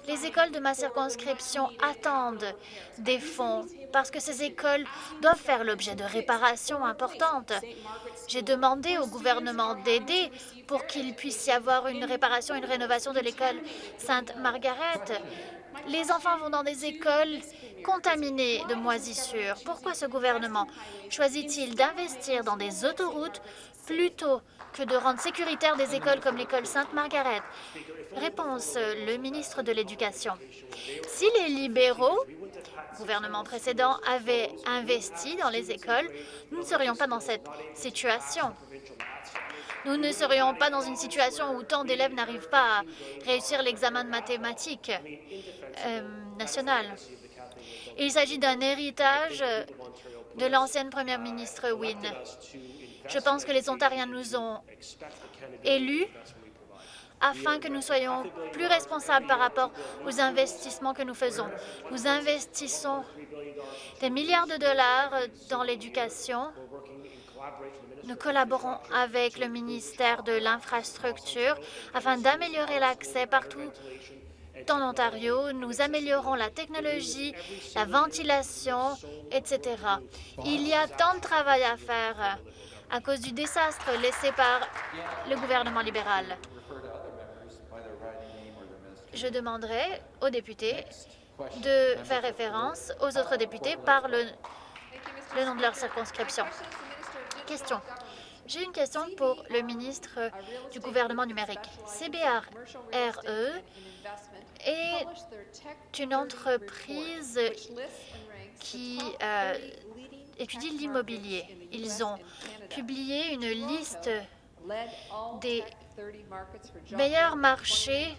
Les écoles de ma circonscription attendent des fonds parce que ces écoles doivent faire l'objet de réparations importantes. J'ai demandé au gouvernement d'aider pour qu'il puisse y avoir une réparation, une rénovation de l'école Sainte-Margaret. Les enfants vont dans des écoles contaminées de moisissures. Pourquoi ce gouvernement choisit-il d'investir dans des autoroutes plutôt que de rendre sécuritaires des écoles comme l'école Sainte-Margaret? Réponse, le ministre de l'Éducation. Si les libéraux, gouvernement précédent, avaient investi dans les écoles, nous ne serions pas dans cette situation. Nous ne serions pas dans une situation où tant d'élèves n'arrivent pas à réussir l'examen de mathématiques euh, national. Il s'agit d'un héritage de l'ancienne première ministre Wynne. Je pense que les Ontariens nous ont élus afin que nous soyons plus responsables par rapport aux investissements que nous faisons. Nous investissons des milliards de dollars dans l'éducation. Nous collaborons avec le ministère de l'Infrastructure afin d'améliorer l'accès partout en Ontario. Nous améliorons la technologie, la ventilation, etc. Il y a tant de travail à faire à cause du désastre laissé par le gouvernement libéral. Je demanderai aux députés de faire référence aux autres députés par le, le nom de leur circonscription. Question. J'ai une question pour le ministre du gouvernement numérique. CBRE est une entreprise qui euh, étudie l'immobilier. Ils ont publié une liste des meilleurs marchés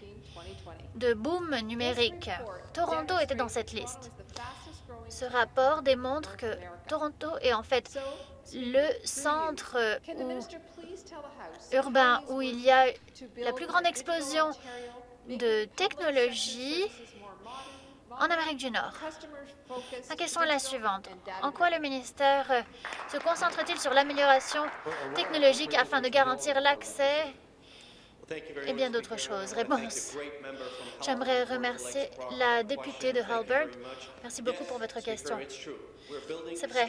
de boom numérique. Toronto était dans cette liste. Ce rapport démontre que Toronto est en fait le centre urbain où il y a la plus grande explosion de technologie en Amérique du Nord. Ma question est la suivante. En quoi le ministère se concentre-t-il sur l'amélioration technologique afin de garantir l'accès et bien d'autres choses. Réponse. J'aimerais remercier la députée de Halberg. Merci beaucoup pour votre question. C'est vrai.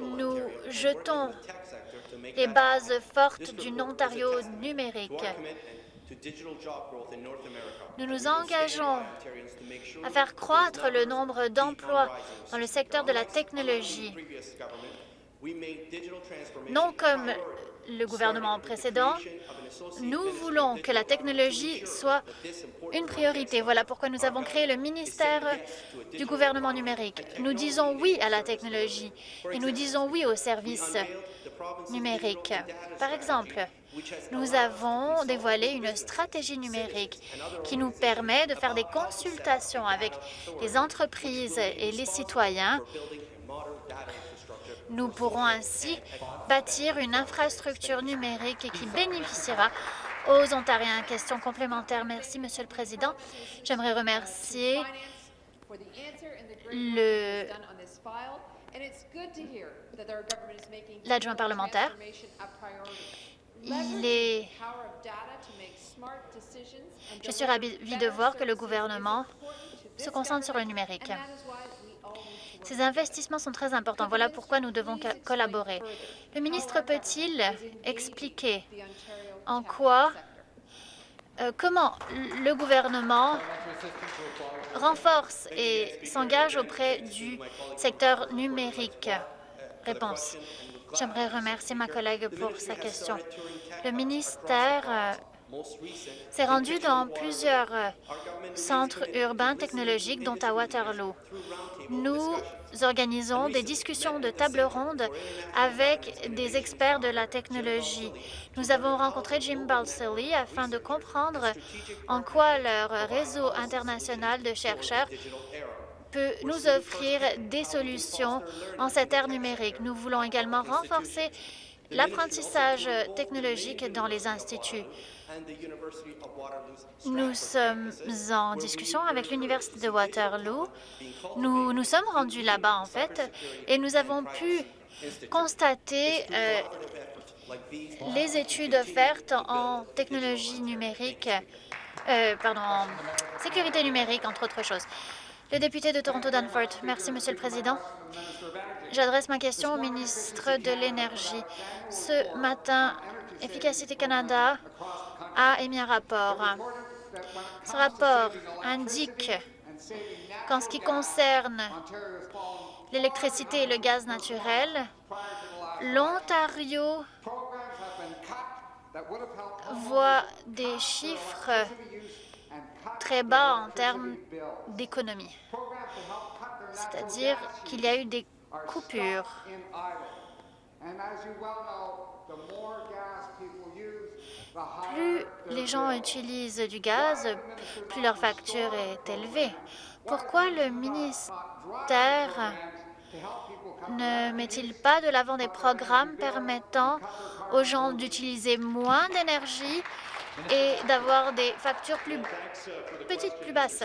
Nous jetons les bases fortes d'une Ontario numérique. Nous nous engageons à faire croître le nombre d'emplois dans le secteur de la technologie, non comme le gouvernement précédent, nous voulons que la technologie soit une priorité. Voilà pourquoi nous avons créé le ministère du gouvernement numérique. Nous disons oui à la technologie et nous disons oui aux services numériques. Par exemple, nous avons dévoilé une stratégie numérique qui nous permet de faire des consultations avec les entreprises et les citoyens nous pourrons ainsi bâtir une infrastructure numérique qui bénéficiera aux Ontariens. Question complémentaire. Merci, Monsieur le Président. J'aimerais remercier l'adjoint parlementaire. il est... Je suis ravie de voir que le gouvernement se concentre sur le numérique. Ces investissements sont très importants. Voilà pourquoi nous devons collaborer. Le ministre peut-il expliquer en quoi, euh, comment le gouvernement renforce et s'engage auprès du secteur numérique? Réponse. J'aimerais remercier ma collègue pour sa question. Le ministère euh, s'est rendu dans plusieurs euh, centres urbains technologiques, dont à Waterloo. Nous organisons des discussions de table ronde avec des experts de la technologie. Nous avons rencontré Jim Balsillie afin de comprendre en quoi leur réseau international de chercheurs peut nous offrir des solutions en cette ère numérique. Nous voulons également renforcer l'apprentissage technologique dans les instituts. Nous sommes en discussion avec l'Université de Waterloo. Nous nous sommes rendus là-bas, en fait, et nous avons pu constater euh, les études offertes en technologie numérique, euh, pardon, en sécurité numérique, entre autres choses. Le député de Toronto Danforth. Merci, Monsieur le Président. J'adresse ma question au ministre de l'Énergie. Ce matin, Efficacité Canada a émis un rapport. Ce rapport indique qu'en ce qui concerne l'électricité et le gaz naturel, l'Ontario voit des chiffres très bas en termes d'économie, c'est-à-dire qu'il y a eu des coupures. Plus les gens utilisent du gaz, plus leur facture est élevée. Pourquoi le ministère ne met-il pas de l'avant des programmes permettant aux gens d'utiliser moins d'énergie et d'avoir des factures plus petites, plus basses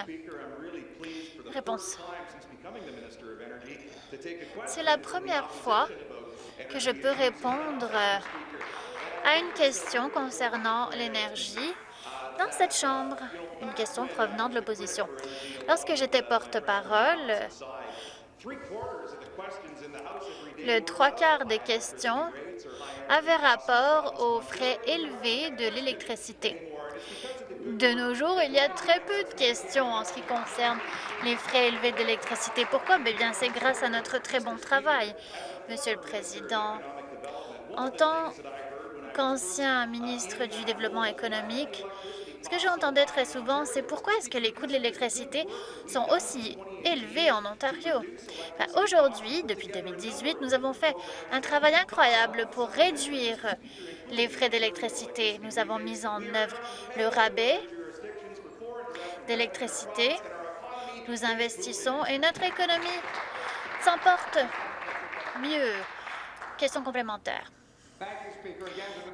Réponse. C'est la première fois que je peux répondre à une question concernant l'énergie dans cette Chambre, une question provenant de l'opposition. Lorsque j'étais porte-parole, le trois quarts des questions avaient rapport aux frais élevés de l'électricité. De nos jours, il y a très peu de questions en ce qui concerne les frais élevés d'électricité. Pourquoi? Eh bien, c'est grâce à notre très bon travail. Monsieur le Président, en tant qu'ancien ministre du Développement économique, ce que j'entendais très souvent, c'est pourquoi est-ce que les coûts de l'électricité sont aussi élevés en Ontario? Aujourd'hui, depuis 2018, nous avons fait un travail incroyable pour réduire les frais d'électricité. Nous avons mis en œuvre le rabais d'électricité. Nous investissons et notre économie s'en porte mieux. Question complémentaire.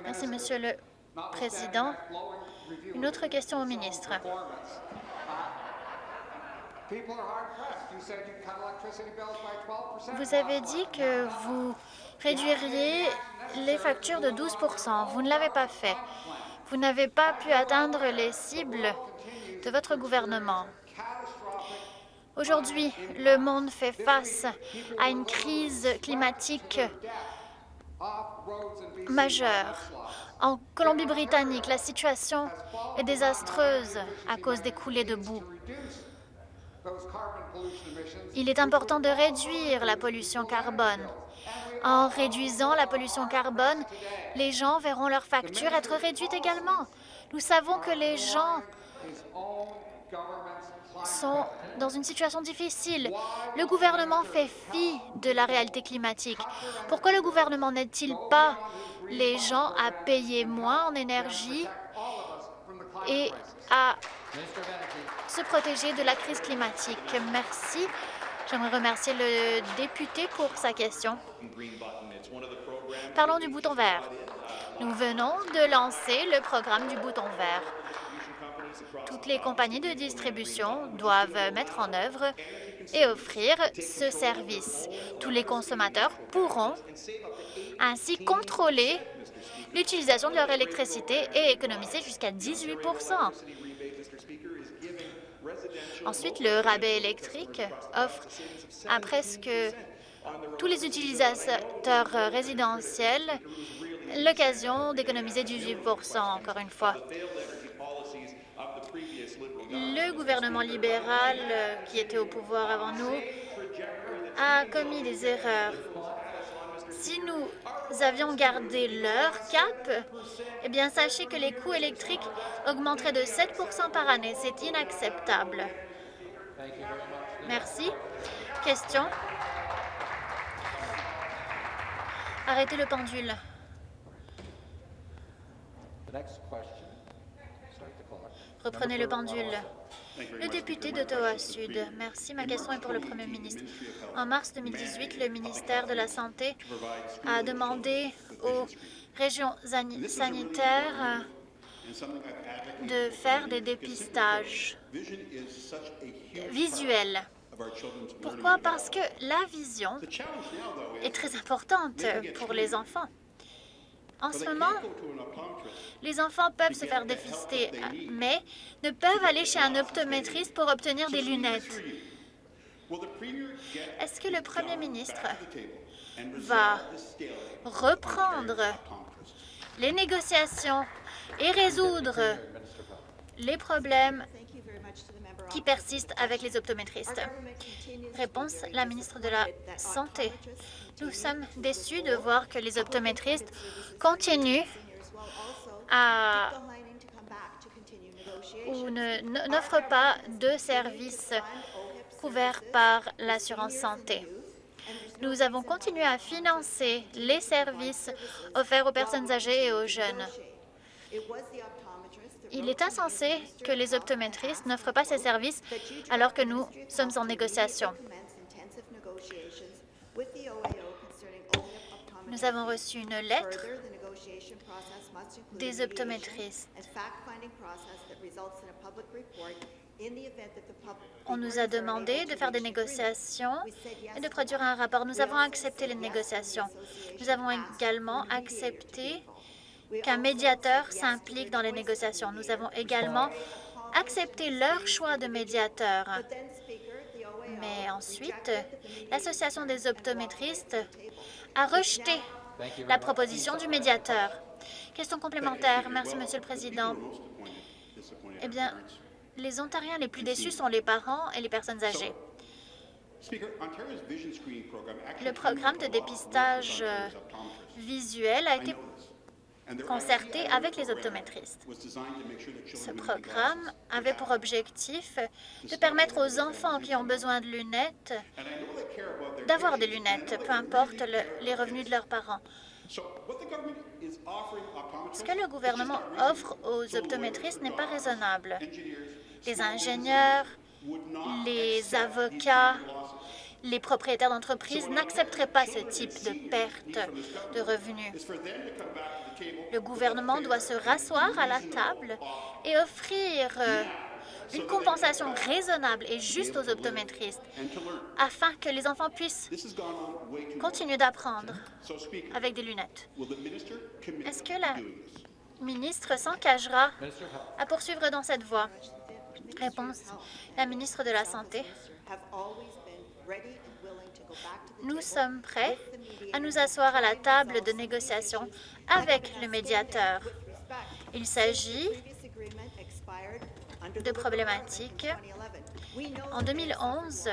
Merci, Monsieur le Président. Une autre question au ministre. Vous avez dit que vous réduiriez les factures de 12% Vous ne l'avez pas fait. Vous n'avez pas pu atteindre les cibles de votre gouvernement. Aujourd'hui, le monde fait face à une crise climatique majeure. En Colombie-Britannique, la situation est désastreuse à cause des coulées de boue. Il est important de réduire la pollution carbone. En réduisant la pollution carbone, les gens verront leurs factures être réduites également. Nous savons que les gens sont dans une situation difficile. Le gouvernement fait fi de la réalité climatique. Pourquoi le gouvernement n'aide-t-il pas les gens à payer moins en énergie et à se protéger de la crise climatique? Merci. J'aimerais remercier le député pour sa question. Parlons du bouton vert. Nous venons de lancer le programme du bouton vert. Toutes les compagnies de distribution doivent mettre en œuvre et offrir ce service. Tous les consommateurs pourront ainsi contrôler l'utilisation de leur électricité et économiser jusqu'à 18% Ensuite, le rabais électrique offre à presque tous les utilisateurs résidentiels l'occasion d'économiser 18% encore une fois. Le gouvernement libéral qui était au pouvoir avant nous a commis des erreurs. Si nous avions gardé leur cap, eh bien, sachez que les coûts électriques augmenteraient de 7% par année. C'est inacceptable. Merci. Question Arrêtez le pendule. Reprenez le pendule. Le député d'Ottawa-Sud. Merci. Ma question est pour le Premier ministre. En mars 2018, le ministère de la Santé a demandé aux régions sanitaires de faire des dépistages visuels. Pourquoi? Parce que la vision est très importante pour les enfants. En ce moment, les enfants peuvent se faire défister, mais ne peuvent aller chez un optométriste pour obtenir des lunettes. Est-ce que le Premier ministre va reprendre les négociations et résoudre les problèmes qui persistent avec les optométristes. Réponse, la ministre de la Santé. Nous sommes déçus de voir que les optométristes continuent à ou n'offrent pas de services couverts par l'assurance santé. Nous avons continué à financer les services offerts aux personnes âgées et aux jeunes. Il est insensé que les optométristes n'offrent pas ces services alors que nous sommes en négociation. Nous avons reçu une lettre des optométristes. On nous a demandé de faire des négociations et de produire un rapport. Nous avons accepté les négociations. Nous avons également accepté qu'un médiateur s'implique dans les négociations. Nous avons également accepté leur choix de médiateur. Mais ensuite, l'Association des optométristes a rejeté la proposition du médiateur. Question complémentaire. Merci, Monsieur le Président. Eh bien, les Ontariens les plus déçus sont les parents et les personnes âgées. Le programme de dépistage visuel a été concerté avec les optométristes. Ce programme avait pour objectif de permettre aux enfants qui ont besoin de lunettes d'avoir des lunettes, peu importe les revenus de leurs parents. Ce que le gouvernement offre aux optométristes n'est pas raisonnable. Les ingénieurs, les avocats, les propriétaires d'entreprises n'accepteraient pas ce type de perte de revenus. Le gouvernement doit se rasseoir à la table et offrir euh, une compensation raisonnable et juste aux optométristes afin que les enfants puissent continuer d'apprendre avec des lunettes. Est-ce que la ministre s'engagera à poursuivre dans cette voie? Réponse, la ministre de la Santé. Nous sommes prêts à nous asseoir à la table de négociation avec le médiateur. Il s'agit de problématiques. En 2011,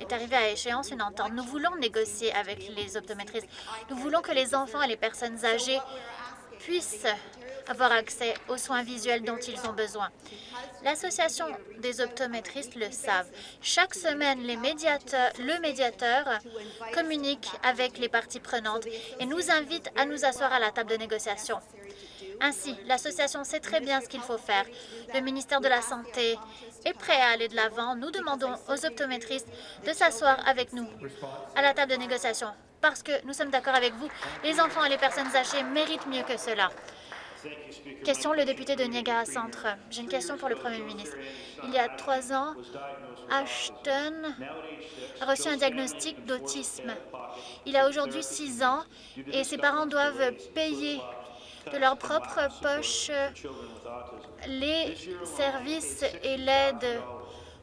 est arrivé à échéance une entente. Nous voulons négocier avec les optométristes. Nous voulons que les enfants et les personnes âgées puissent avoir accès aux soins visuels dont ils ont besoin. L'Association des optométristes le savent. Chaque semaine, le médiateur communique avec les parties prenantes et nous invite à nous asseoir à la table de négociation. Ainsi, l'association sait très bien ce qu'il faut faire. Le ministère de la Santé est prêt à aller de l'avant. Nous demandons aux optométristes de s'asseoir avec nous à la table de négociation parce que nous sommes d'accord avec vous. Les enfants et les personnes âgées méritent mieux que cela. Question, le député de Niagara Centre? J'ai une question pour le premier ministre. Il y a trois ans, Ashton a reçu un diagnostic d'autisme. Il a aujourd'hui six ans et ses parents doivent payer de leur propre poche les services et l'aide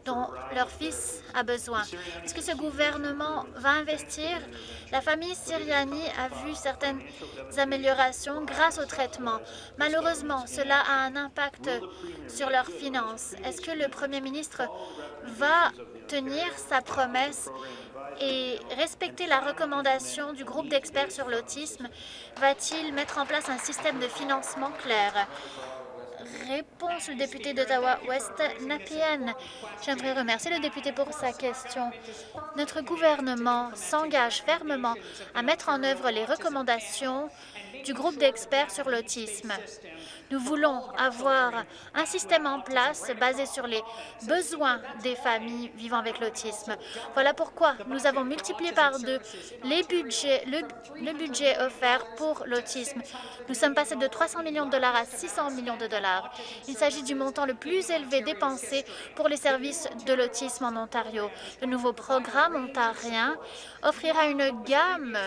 dont leur fils a besoin. Est-ce que ce gouvernement va investir? La famille Siriani a vu certaines améliorations grâce au traitement. Malheureusement, cela a un impact sur leurs finances. Est-ce que le premier ministre va tenir sa promesse et respecter la recommandation du groupe d'experts sur l'autisme? Va-t-il mettre en place un système de financement clair? Réponse le député d'Ottawa-Ouest, Napienne. J'aimerais remercier le député pour sa question. Notre gouvernement s'engage fermement à mettre en œuvre les recommandations du groupe d'experts sur l'autisme. Nous voulons avoir un système en place basé sur les besoins des familles vivant avec l'autisme. Voilà pourquoi nous avons multiplié par deux les budgets, le, budget offert pour l'autisme. Nous sommes passés de 300 millions de dollars à 600 millions de dollars. Il s'agit du montant le plus élevé dépensé pour les services de l'autisme en Ontario. Le nouveau programme ontarien offrira une gamme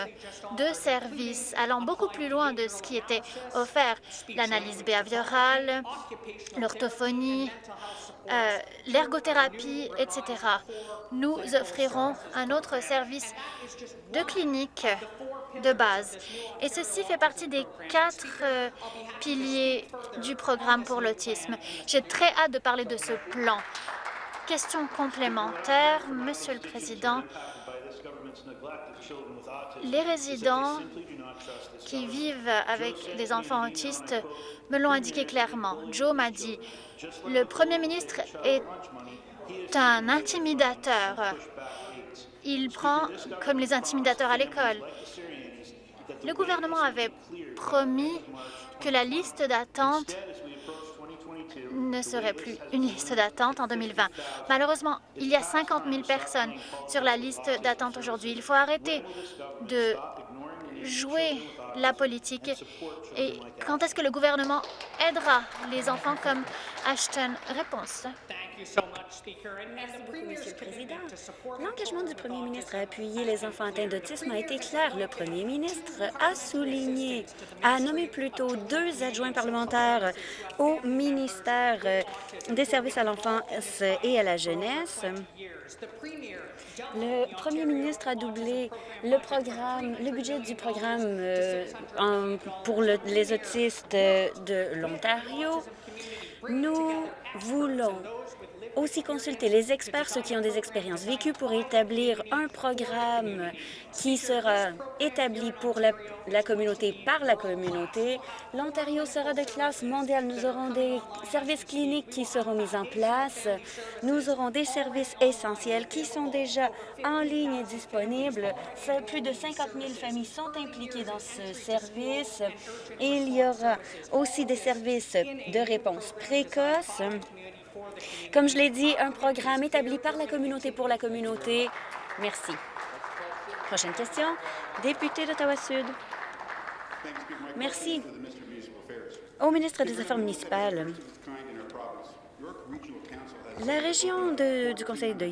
de services allant beaucoup plus loin de ce qui était offert. L'analyse l'orthophonie, euh, l'ergothérapie, etc. Nous offrirons un autre service de clinique de base. Et ceci fait partie des quatre euh, piliers du programme pour l'autisme. J'ai très hâte de parler de ce plan. Question complémentaire, Monsieur le Président. Les résidents qui vivent avec des enfants autistes me l'ont indiqué clairement. Joe m'a dit, le Premier ministre est un intimidateur. Il prend comme les intimidateurs à l'école. Le gouvernement avait promis que la liste d'attente ne serait plus une liste d'attente en 2020. Malheureusement, il y a 50 000 personnes sur la liste d'attente aujourd'hui. Il faut arrêter de jouer la politique et quand est-ce que le gouvernement aidera les enfants comme Ashton Réponse. Merci beaucoup, Monsieur le Président. L'engagement du Premier ministre à appuyer les enfants atteints d'autisme a été clair. Le Premier ministre a souligné, a nommé plutôt deux adjoints parlementaires au ministère des services à l'enfance et à la jeunesse. Le premier ministre a doublé le programme, le budget du programme euh, pour les autistes de l'Ontario. Nous voulons aussi consulter les experts, ceux qui ont des expériences vécues, pour établir un programme qui sera établi pour la, la communauté par la communauté. L'Ontario sera de classe mondiale. Nous aurons des services cliniques qui seront mis en place. Nous aurons des services essentiels qui sont déjà en ligne et disponibles. Plus de 50 000 familles sont impliquées dans ce service. Il y aura aussi des services de réponse précoce comme je l'ai dit, un programme établi par la communauté pour la communauté. Merci. Prochaine question, député d'Ottawa-Sud. Merci. Au ministre des Affaires municipales, la région du conseil de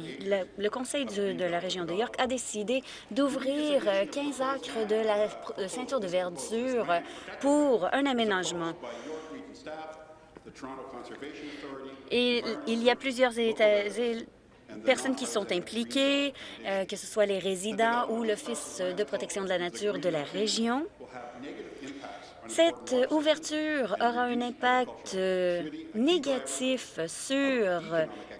le conseil de la région de York a décidé d'ouvrir 15 acres de la ceinture de verdure pour un aménagement. Et il y a plusieurs personnes qui sont impliquées, euh, que ce soit les résidents ou l'Office de protection de la nature de la région. Cette ouverture aura un impact euh, négatif sur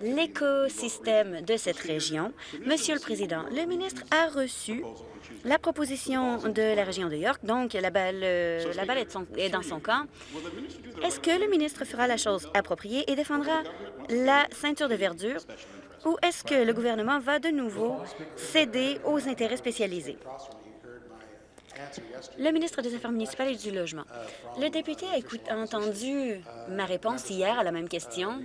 l'écosystème de cette région. Monsieur le Président, le ministre a reçu la proposition de la région de York, donc la balle, euh, la balle est, dans son camp. Est-ce que le ministre fera la chose appropriée et défendra la ceinture de verdure? Ou est-ce que le gouvernement va de nouveau céder aux intérêts spécialisés? Le ministre des Affaires municipales et du Logement. Le député a entendu ma réponse hier à la même question.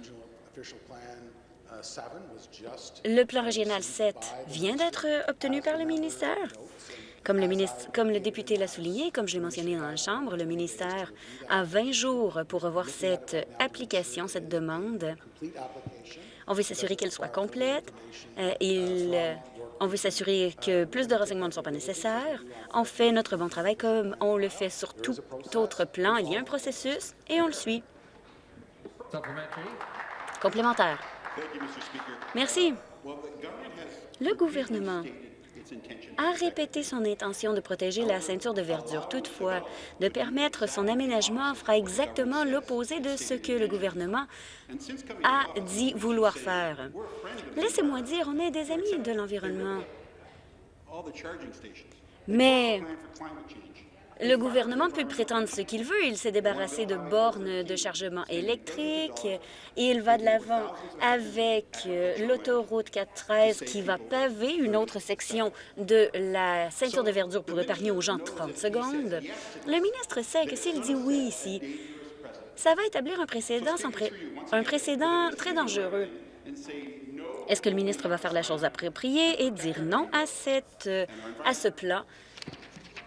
Le plan régional 7 vient d'être obtenu par le ministère Comme le, comme le député l'a souligné, comme je l'ai mentionné dans la Chambre, le ministère a 20 jours pour revoir cette application, cette demande. On veut s'assurer qu'elle soit complète. Euh, il, on veut s'assurer que plus de renseignements ne sont pas nécessaires. On fait notre bon travail comme on le fait sur tout autre plan. Il y a un processus et on le suit. Complémentaire. Merci. Le gouvernement a répété son intention de protéger la ceinture de verdure. Toutefois, de permettre son aménagement fera exactement l'opposé de ce que le gouvernement a dit vouloir faire. Laissez-moi dire, on est des amis de l'environnement. Mais le gouvernement peut prétendre ce qu'il veut. Il s'est débarrassé de bornes de chargement électrique il va de l'avant avec euh, l'autoroute 413 qui va paver une autre section de la ceinture de verdure pour épargner aux gens 30 secondes. Le ministre sait que s'il dit oui ici, ça va établir un précédent, un précédent très dangereux. Est-ce que le ministre va faire la chose appropriée et dire non à, cette, à ce plan?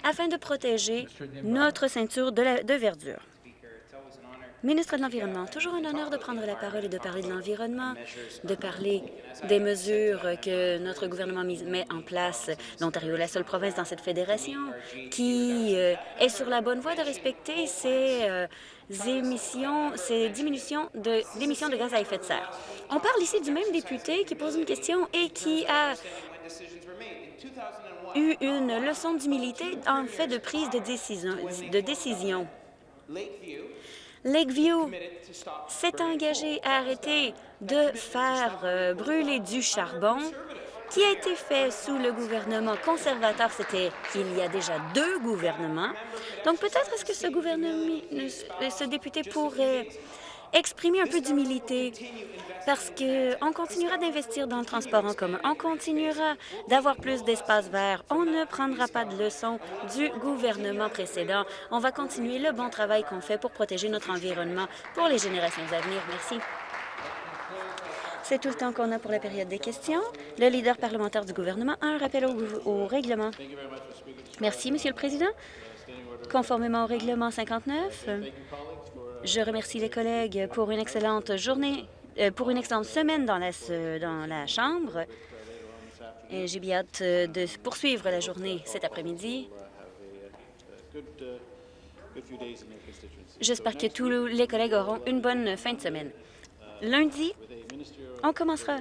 Afin de protéger notre ceinture de, de verdure. Ministre de l'Environnement, toujours un honneur de prendre la parole et de parler de l'environnement, de parler des mesures que notre gouvernement met en place. L'Ontario est la seule province dans cette fédération qui euh, est sur la bonne voie de respecter ses euh, émissions, ses diminutions d'émissions de, de gaz à effet de serre. On parle ici du même député qui pose une question et qui a eu une leçon d'humilité en fait de prise de décision. De décision. Lakeview s'est engagé à arrêter de faire euh, brûler du charbon qui a été fait sous le gouvernement conservateur. C'était il y a déjà deux gouvernements. Donc peut-être est-ce que ce gouvernement, ce député pourrait exprimer un peu d'humilité parce qu'on continuera d'investir dans le transport en commun. On continuera d'avoir plus d'espace vert. On ne prendra pas de leçons du gouvernement précédent. On va continuer le bon travail qu'on fait pour protéger notre environnement pour les générations à venir. Merci. C'est tout le temps qu'on a pour la période des questions. Le leader parlementaire du gouvernement a un rappel au, au règlement. Merci, Monsieur le Président. Conformément au règlement 59, je remercie les collègues pour une excellente journée, pour une excellente semaine dans la, Chambre. J'ai bien hâte euh, de poursuivre la journée cet après-midi. J'espère que tous les collègues auront une bonne fin de semaine. Lundi, on commencera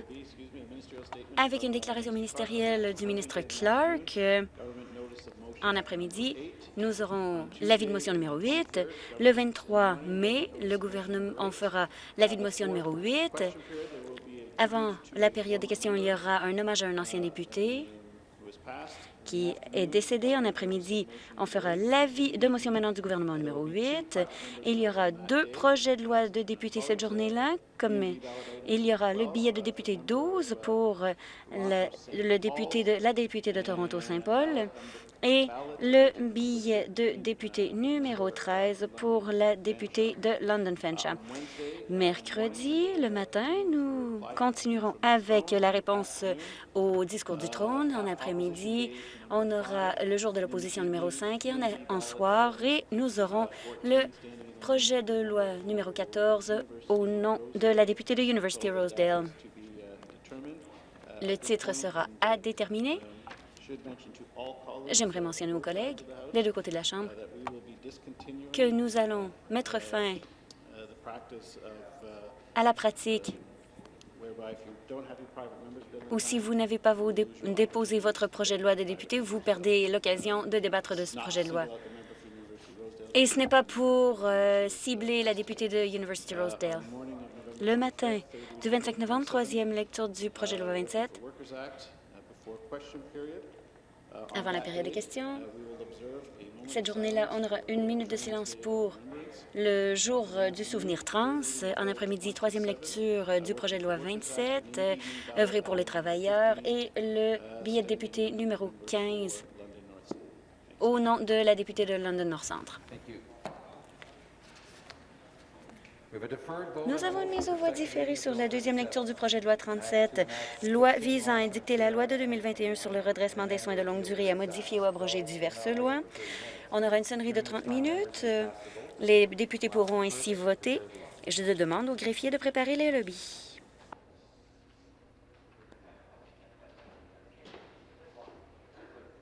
avec une déclaration ministérielle du ministre Clark en après-midi, nous aurons l'avis de motion numéro 8. Le 23 mai, le gouvernement, on fera l'avis de motion numéro 8. Avant la période des questions, il y aura un hommage à un ancien député qui est décédé. En après-midi, on fera l'avis de motion maintenant du gouvernement numéro 8. Il y aura deux projets de loi de députés cette journée-là, il y aura le billet de député 12 pour la députée de Toronto-Saint-Paul et le billet de député numéro 13 pour la députée de London Fencham. Mercredi, le matin, nous continuerons avec la réponse au discours du trône. En après-midi, on aura le jour de l'opposition numéro 5 et en, soir, et nous aurons le projet de loi numéro 14 au nom de la députée de University Rosedale. Le titre sera à déterminer. J'aimerais mentionner aux collègues des deux côtés de la Chambre que nous allons mettre fin à la pratique ou si vous n'avez pas déposé votre projet de loi de député, vous perdez l'occasion de débattre de ce projet de loi. Et ce n'est pas pour euh, cibler la députée de University Rosedale. Le matin du 25 novembre, troisième lecture du projet de loi 27, avant la période de questions. Cette journée-là, on aura une minute de silence pour le jour du souvenir trans. En après-midi, troisième lecture du projet de loi 27, œuvrer pour les travailleurs, et le billet de député numéro 15 au nom de la députée de London Nord Centre. Nous avons une mise aux voix différée sur la deuxième lecture du projet de loi 37, loi visant à édicter la loi de 2021 sur le redressement des soins de longue durée à modifier ou abroger diverses lois. On aura une sonnerie de 30 minutes. Les députés pourront ainsi voter. Je demande aux greffiers de préparer les lobbies.